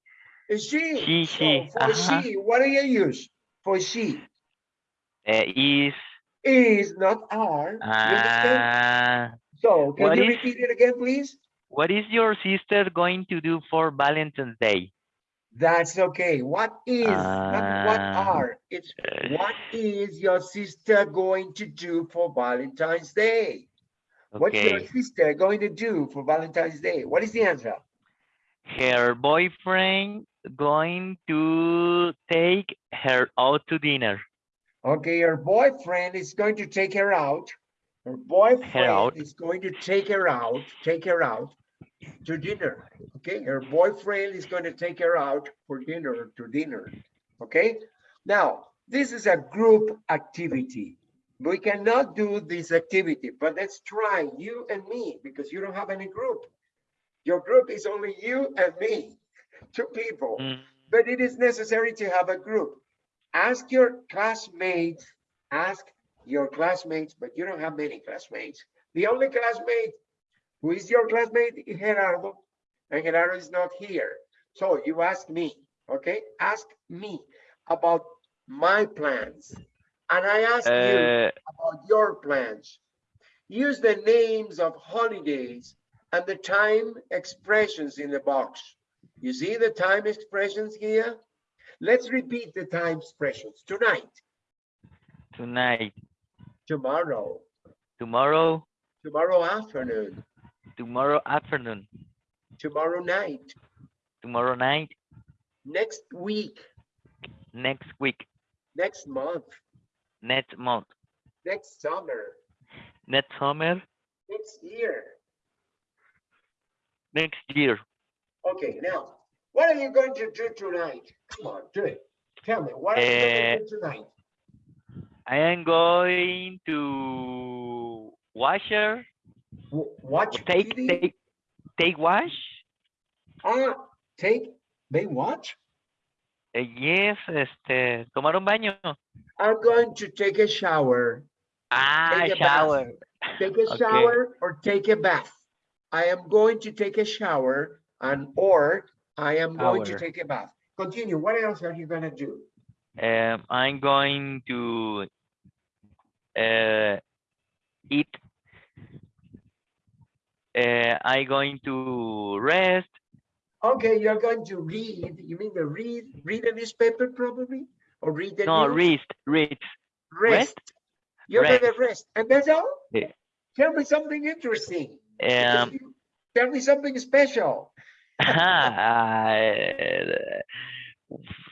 Is she? She, So she, For uh-huh. she, what do you use? For she uh, is, is not are. Uh, So can you is- repeat it again, please? what is your sister going to do for Valentine's Day? That's okay. What is, not what Ah. are. It's Uh, what is your sister going to do for Valentine's Day? What's your sister going to do for Valentine's Day? What is the answer? her boyfriend going to take her out to dinner. Okay, her boyfriend is going to take her out. Her boyfriend out. is going to take her out, take her out to dinner. Okay, her boyfriend is going to take her out for dinner, to dinner. Okay, now this is a group activity. We cannot do this activity, but let's try you and me because you don't have any group. Your group is only you and me, two people Mm, but it is necessary to have a group. Ask your classmates, ask your classmates, but you don't have many classmates. The only classmate who is your classmate Gerardo, and Gerardo is not here. So you ask me, okay? Ask me about my plans. And I ask you uh, about your plans. Use the names of holidays and the time expressions in the box. You see the time expressions here? Let's repeat the time expressions. Tonight, tonight, tomorrow, tomorrow, tomorrow afternoon, tomorrow afternoon, tomorrow night, tomorrow night, next week, next week, next month, next month, next summer, next summer, next year. next year. Okay, now, what are you going to do tonight? Come on, do it. Tell me, what are you going to eh, do tonight? I am going to wash her, W- Watch take, TV? take, take wash. Ah, take, they watch? Uh, yes, este, tomar un baño. I'm going to take a shower. Ah, Take a bath. shower. Take a Okay. shower or take a bath. I am going to take a shower and or I am going to take a bath. Continue. What else are you gonna do? Um, I'm going to uh, eat. Uh, I'm going to rest. Okay, you're going to read. You mean the read read a newspaper probably? Or read the No, news? rest, rest. Rest. You're gonna Rest. rest. And that's all? Yeah. Tell me something interesting. Um, you- Tell me something special.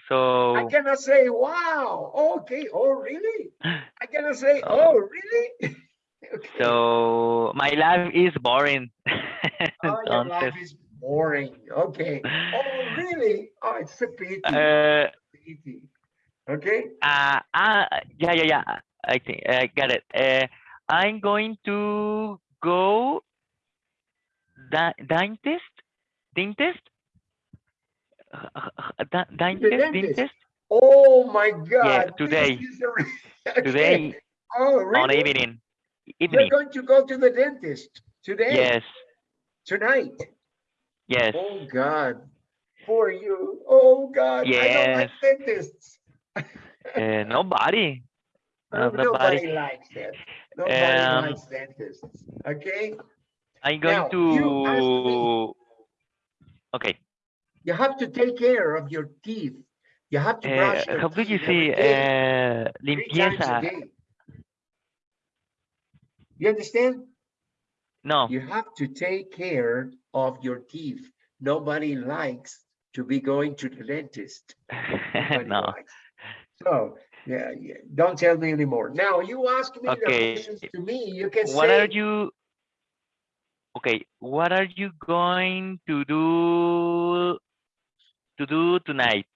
So I cannot say, wow, okay, oh, really? I cannot say, Oh. oh, really? Okay. so my life is boring. Oh, your life is boring. Okay. Oh, really? Oh, it's a pity. uh, pity. Okay. uh, uh, yeah, yeah, yeah. I think I got it. Uh, I'm going to go da- dentist, dentist, Uh, uh, da- dentist, dentist. Oh my God. this today. is a re- okay. today Oh, really? on really? Evening. You're going to go to the dentist today? Yes, Tonight? yes. Oh God. For you. Oh God. I don't like Yes. dentists. Uh, nobody. Uh, nobody nobody. likes that. Nobody Um, likes dentists. Okay. I'm going Now, to. you ask me. Okay. You have to take care of your teeth. You have to Uh, brush your how do you teeth every see day, uh, three times a limpieza? You understand? No. You have to take care of your teeth. Nobody likes to be going to the dentist. No. likes. So, yeah, yeah, don't tell me anymore. Now, you ask me Okay. questions to me, you can What are you? Okay. What are you going to do to do tonight?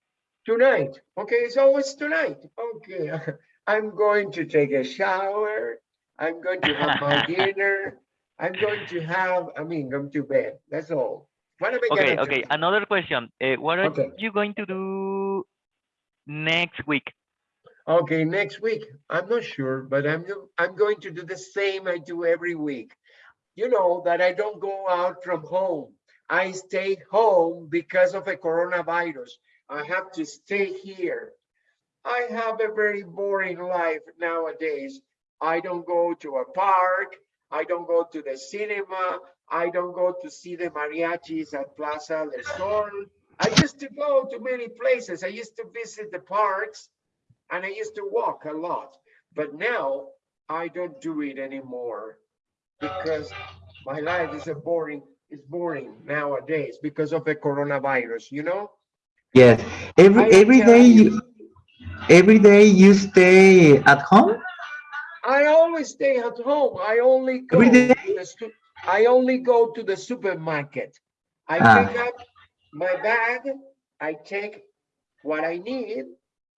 tonight. Okay, it's always tonight. Okay, I'm going to take a shower. I'm going to have my dinner. I'm going to have, I mean, go to bed. That's all. What am I Okay. gonna Okay. do? Another question. Uh, what are Okay. you going to do next week? Okay, next week. I'm not sure, but I'm I'm going to do the same I do every week. You know that I don't go out from home. I stay home because of a coronavirus. I have to stay here. I have a very boring life nowadays. I don't go to a park. I don't go to the cinema. I don't go to see the mariachis at Plaza del Sol. I used to go to many places. I used to visit the parks and I used to walk a lot. But now I don't do it anymore because my life is a boring, it's boring nowadays because of the coronavirus, you know? Yes. Every I every day you every day you stay at home? I always stay at home. I only go Every day? to the I only go to the supermarket. I Ah. pick up my bag, I take what I need,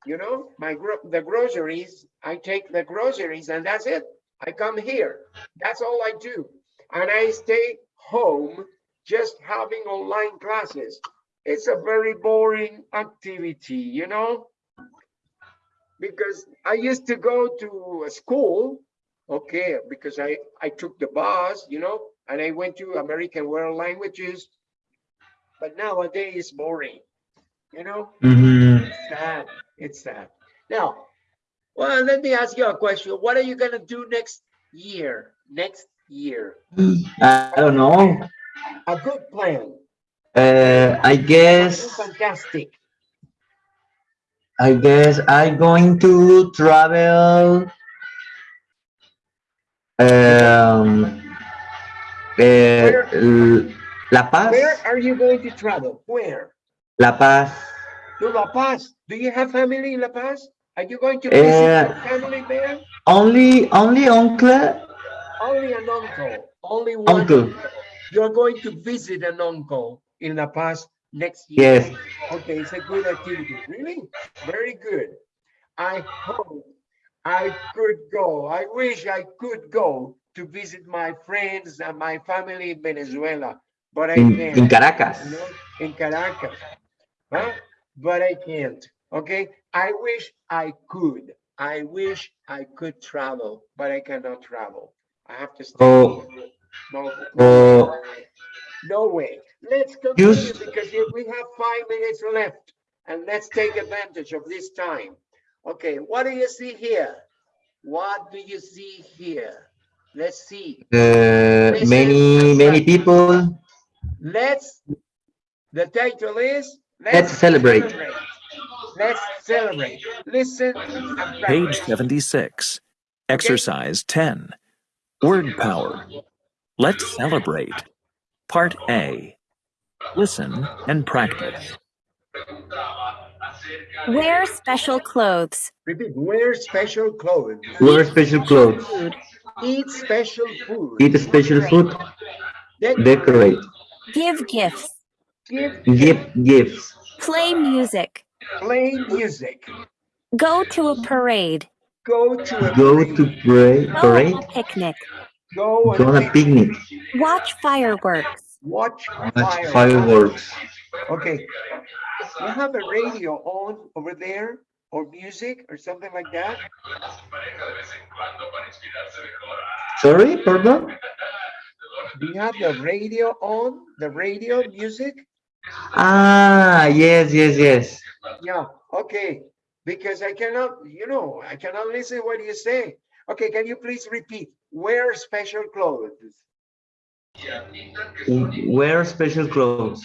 you know, my gro- the groceries, I take the groceries and that's it. I come here. That's all I do. And I stay home just having online classes. It's a very boring activity, you know? because I used to go to a school, okay, because I, I took the bus, you know, and I went to American World Languages. But nowadays it's boring, you know, Mhm. it's sad, it's sad. Now, well, let me ask you a question. What are you gonna do next year? Next year? I don't know. A good plan, Uh, I guess fantastic. I guess I'm going to travel um uh, L- La Paz, Where are you going to travel? Where? La Paz. To La Paz. Do you have family in La Paz? Are you going to visit Uh, your family there? Only only uncle Only an uncle, only one. Uncle. You're going to visit an uncle in La Paz next year. Yes. Okay, it's a good activity. Really? Very good. I hope I could go. I wish I could go to visit my friends and my family in Venezuela, but I in, can't. in Caracas. you know, in Caracas. Huh? But I can't. Okay. I wish I could. I wish I could travel, but I cannot travel. I have to stay. Oh. No, Oh. no way. Let's continue Use- because we have five minutes left and let's take advantage of this time. Okay, what do you see here? What do you see here? Let's see. Uh, many many people. Let's, the title is. Let's celebrate. Let's celebrate. Listen Page 76. Exercise 10. Word power. Let's celebrate. Part A. Listen and practice. Wear special clothes. Repeat, wear special clothes. Wear special clothes. Eat special food. Eat special food. Decorate. Give gifts. Give, Give gifts. Play music. play music. Go to a parade. Go to a Go parade. to pray, Go parade. on a picnic. Go Go on and a picnic. Watch fireworks. watch Watch fireworks. fireworks. Okay. You have a radio on over there or music or something like that? Sorry, pardon? Do you have the radio on? The radio music? Ah, yes, yes, yes. Yeah, okay. Because I cannot, you know, I cannot listen what you say. Okay, can you please repeat? Wear special clothes. Wear special clothes.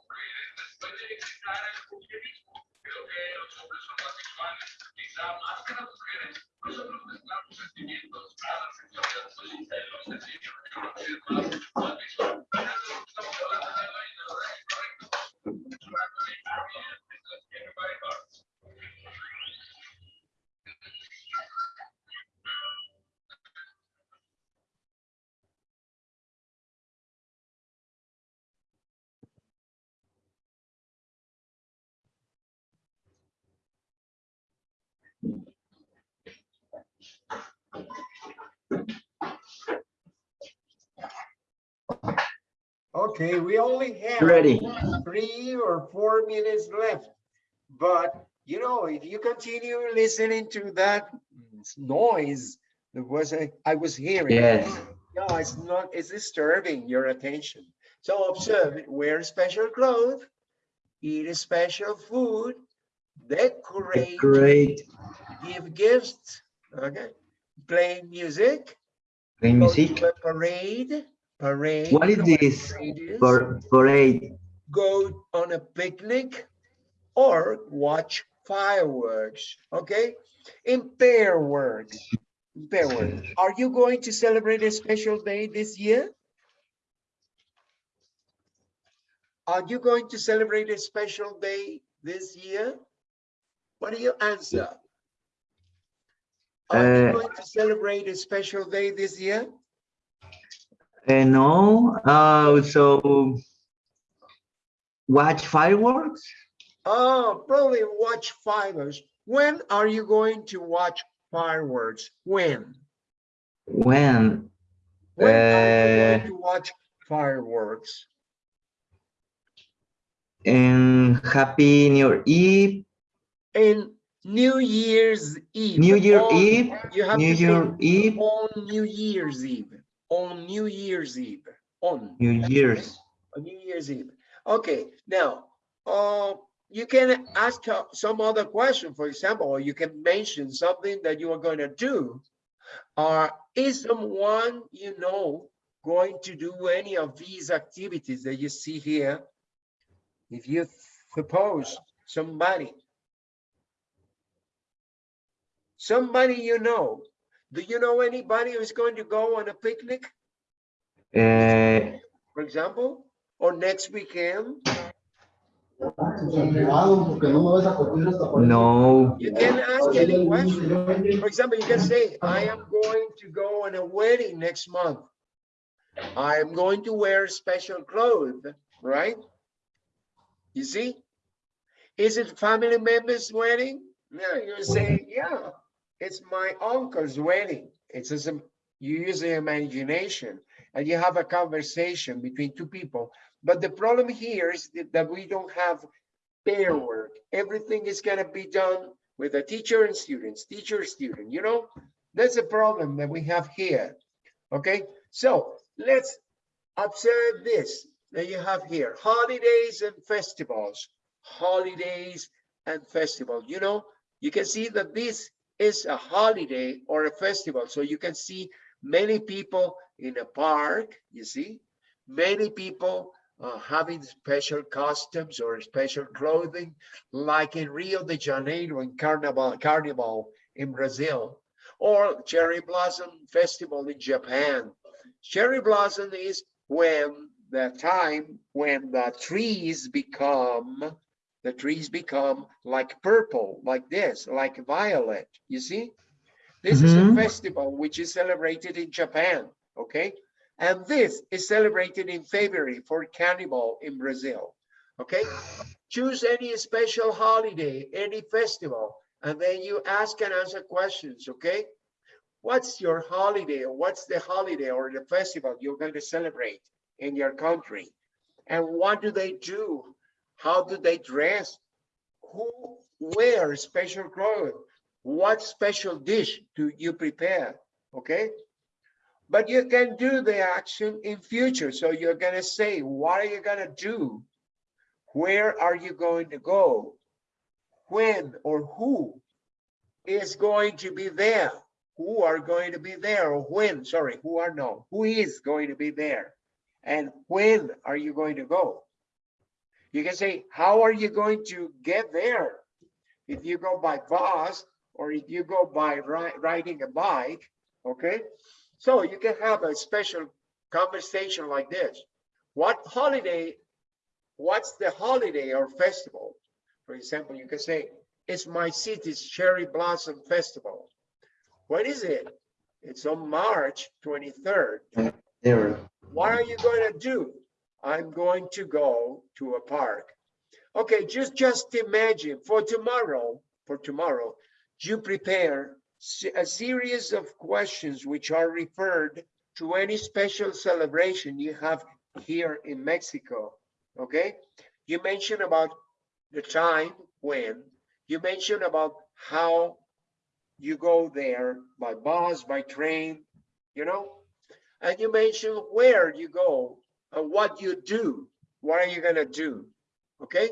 Okay, we only have Ready. three or four minutes left. But, you know, if you continue listening to that noise that was, I I was hearing. Yes. No, it's not, it's disturbing your attention. So observe it, wear special clothes, eat special food, decorate, Decorate. give gifts, okay? Play music, Play music. parade, parade. What is you know what a this? parade? Go on a picnic or watch fireworks, okay? In pair words. pair work. Are you going to celebrate a special day this year? Are you going to celebrate a special day this year? What do you answer? Are you Uh, going to celebrate a special day this year? Uh, no. Uh, so watch fireworks. Oh, probably watch fireworks. When are you going to watch fireworks? When? When? When are you Uh, going to watch fireworks? And Happy New Year Eve. In New Year's Eve. New Year on- Eve. You have New to Year Eve. on New Year's Eve. On New Year's Eve. On. New Year's. on New Year's Eve. Okay, now, uh, you can ask uh, some other question, for example, or you can mention something that you are going to do. Or is someone you know going to do any of these activities that you see here? If you suppose somebody, somebody you know, do you know anybody who's going to go on a picnic? Uh, for example, or next weekend, no. you can ask any question. For example, you can say, I am going to go on a wedding next month. I am going to wear special clothes, right? You see? Is it family member's wedding? No, you say, yeah, it's my uncle's wedding. It's as a- you use your imagination and you have a conversation between two people. But the problem here is that- we don't have pair work. Everything is gonna be done with a teacher and students, teacher, student, you know? That's a problem that we have here, okay? So let's observe this that you have here, holidays and festivals, holidays and festival. You know, you can see that this is a holiday or a festival. So you can see many people in a park, you see, many people uh, having special costumes or special clothing, like in Rio de Janeiro in Carnival, Carnival in Brazil, or Cherry Blossom Festival in Japan. Cherry Blossom is when the time when the trees become, the trees become like purple, like this, like violet, you see? This is a Mhm. festival which is celebrated in Japan, okay? And this is celebrated in February for Carnival in Brazil, okay? Choose any special holiday, any festival, and then you ask and answer questions, okay? What's your holiday or what's the holiday or the festival you're going to celebrate in your country? And what do they do? How do they dress? Who wears special clothes? What special dish do you prepare? Okay. But you can do the action in future. So you're going to say, what are you going to do? Where are you going to go? When or who is going to be there? Who are going to be there or when? Sorry, who are no? Who is going to be there? And when are you going to go? You can say, how are you going to get there? If you go by bus or if you go by ri- riding a bike, okay? So you can have a special conversation like this. What holiday, what's the holiday or festival? For example, you can say, it's my city's cherry blossom festival. What is it? It's on March 23rd. There. What are you going to do? I'm going to go to a park. Okay, just just imagine for tomorrow, for tomorrow, you prepare a series of questions which are referred to any special celebration you have here in Mexico. Okay, you mention about the time when, you mention about how you go there by bus, by train, you know, and you mention where you go what you do. What are you gonna do? Okay,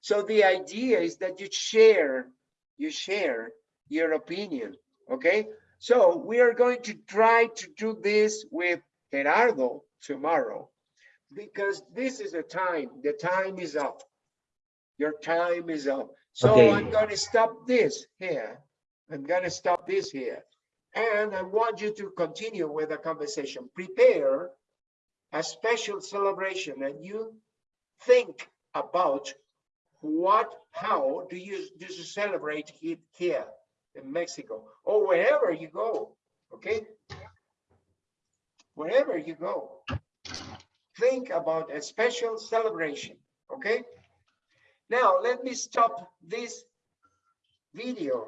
so the idea is that you share, you share your opinion. Okay, so we are going to try to do this with Gerardo tomorrow because this is the time. The time is up. Your time is up. So Okay. I'm going to stop this here. I'm going to stop this here. And I want you to continue with the conversation. Prepare a special celebration and you think about what, how do you, do celebrate it here in Mexico or wherever you go, okay? Wherever you go, think about a special celebration, okay? Now, let me stop this video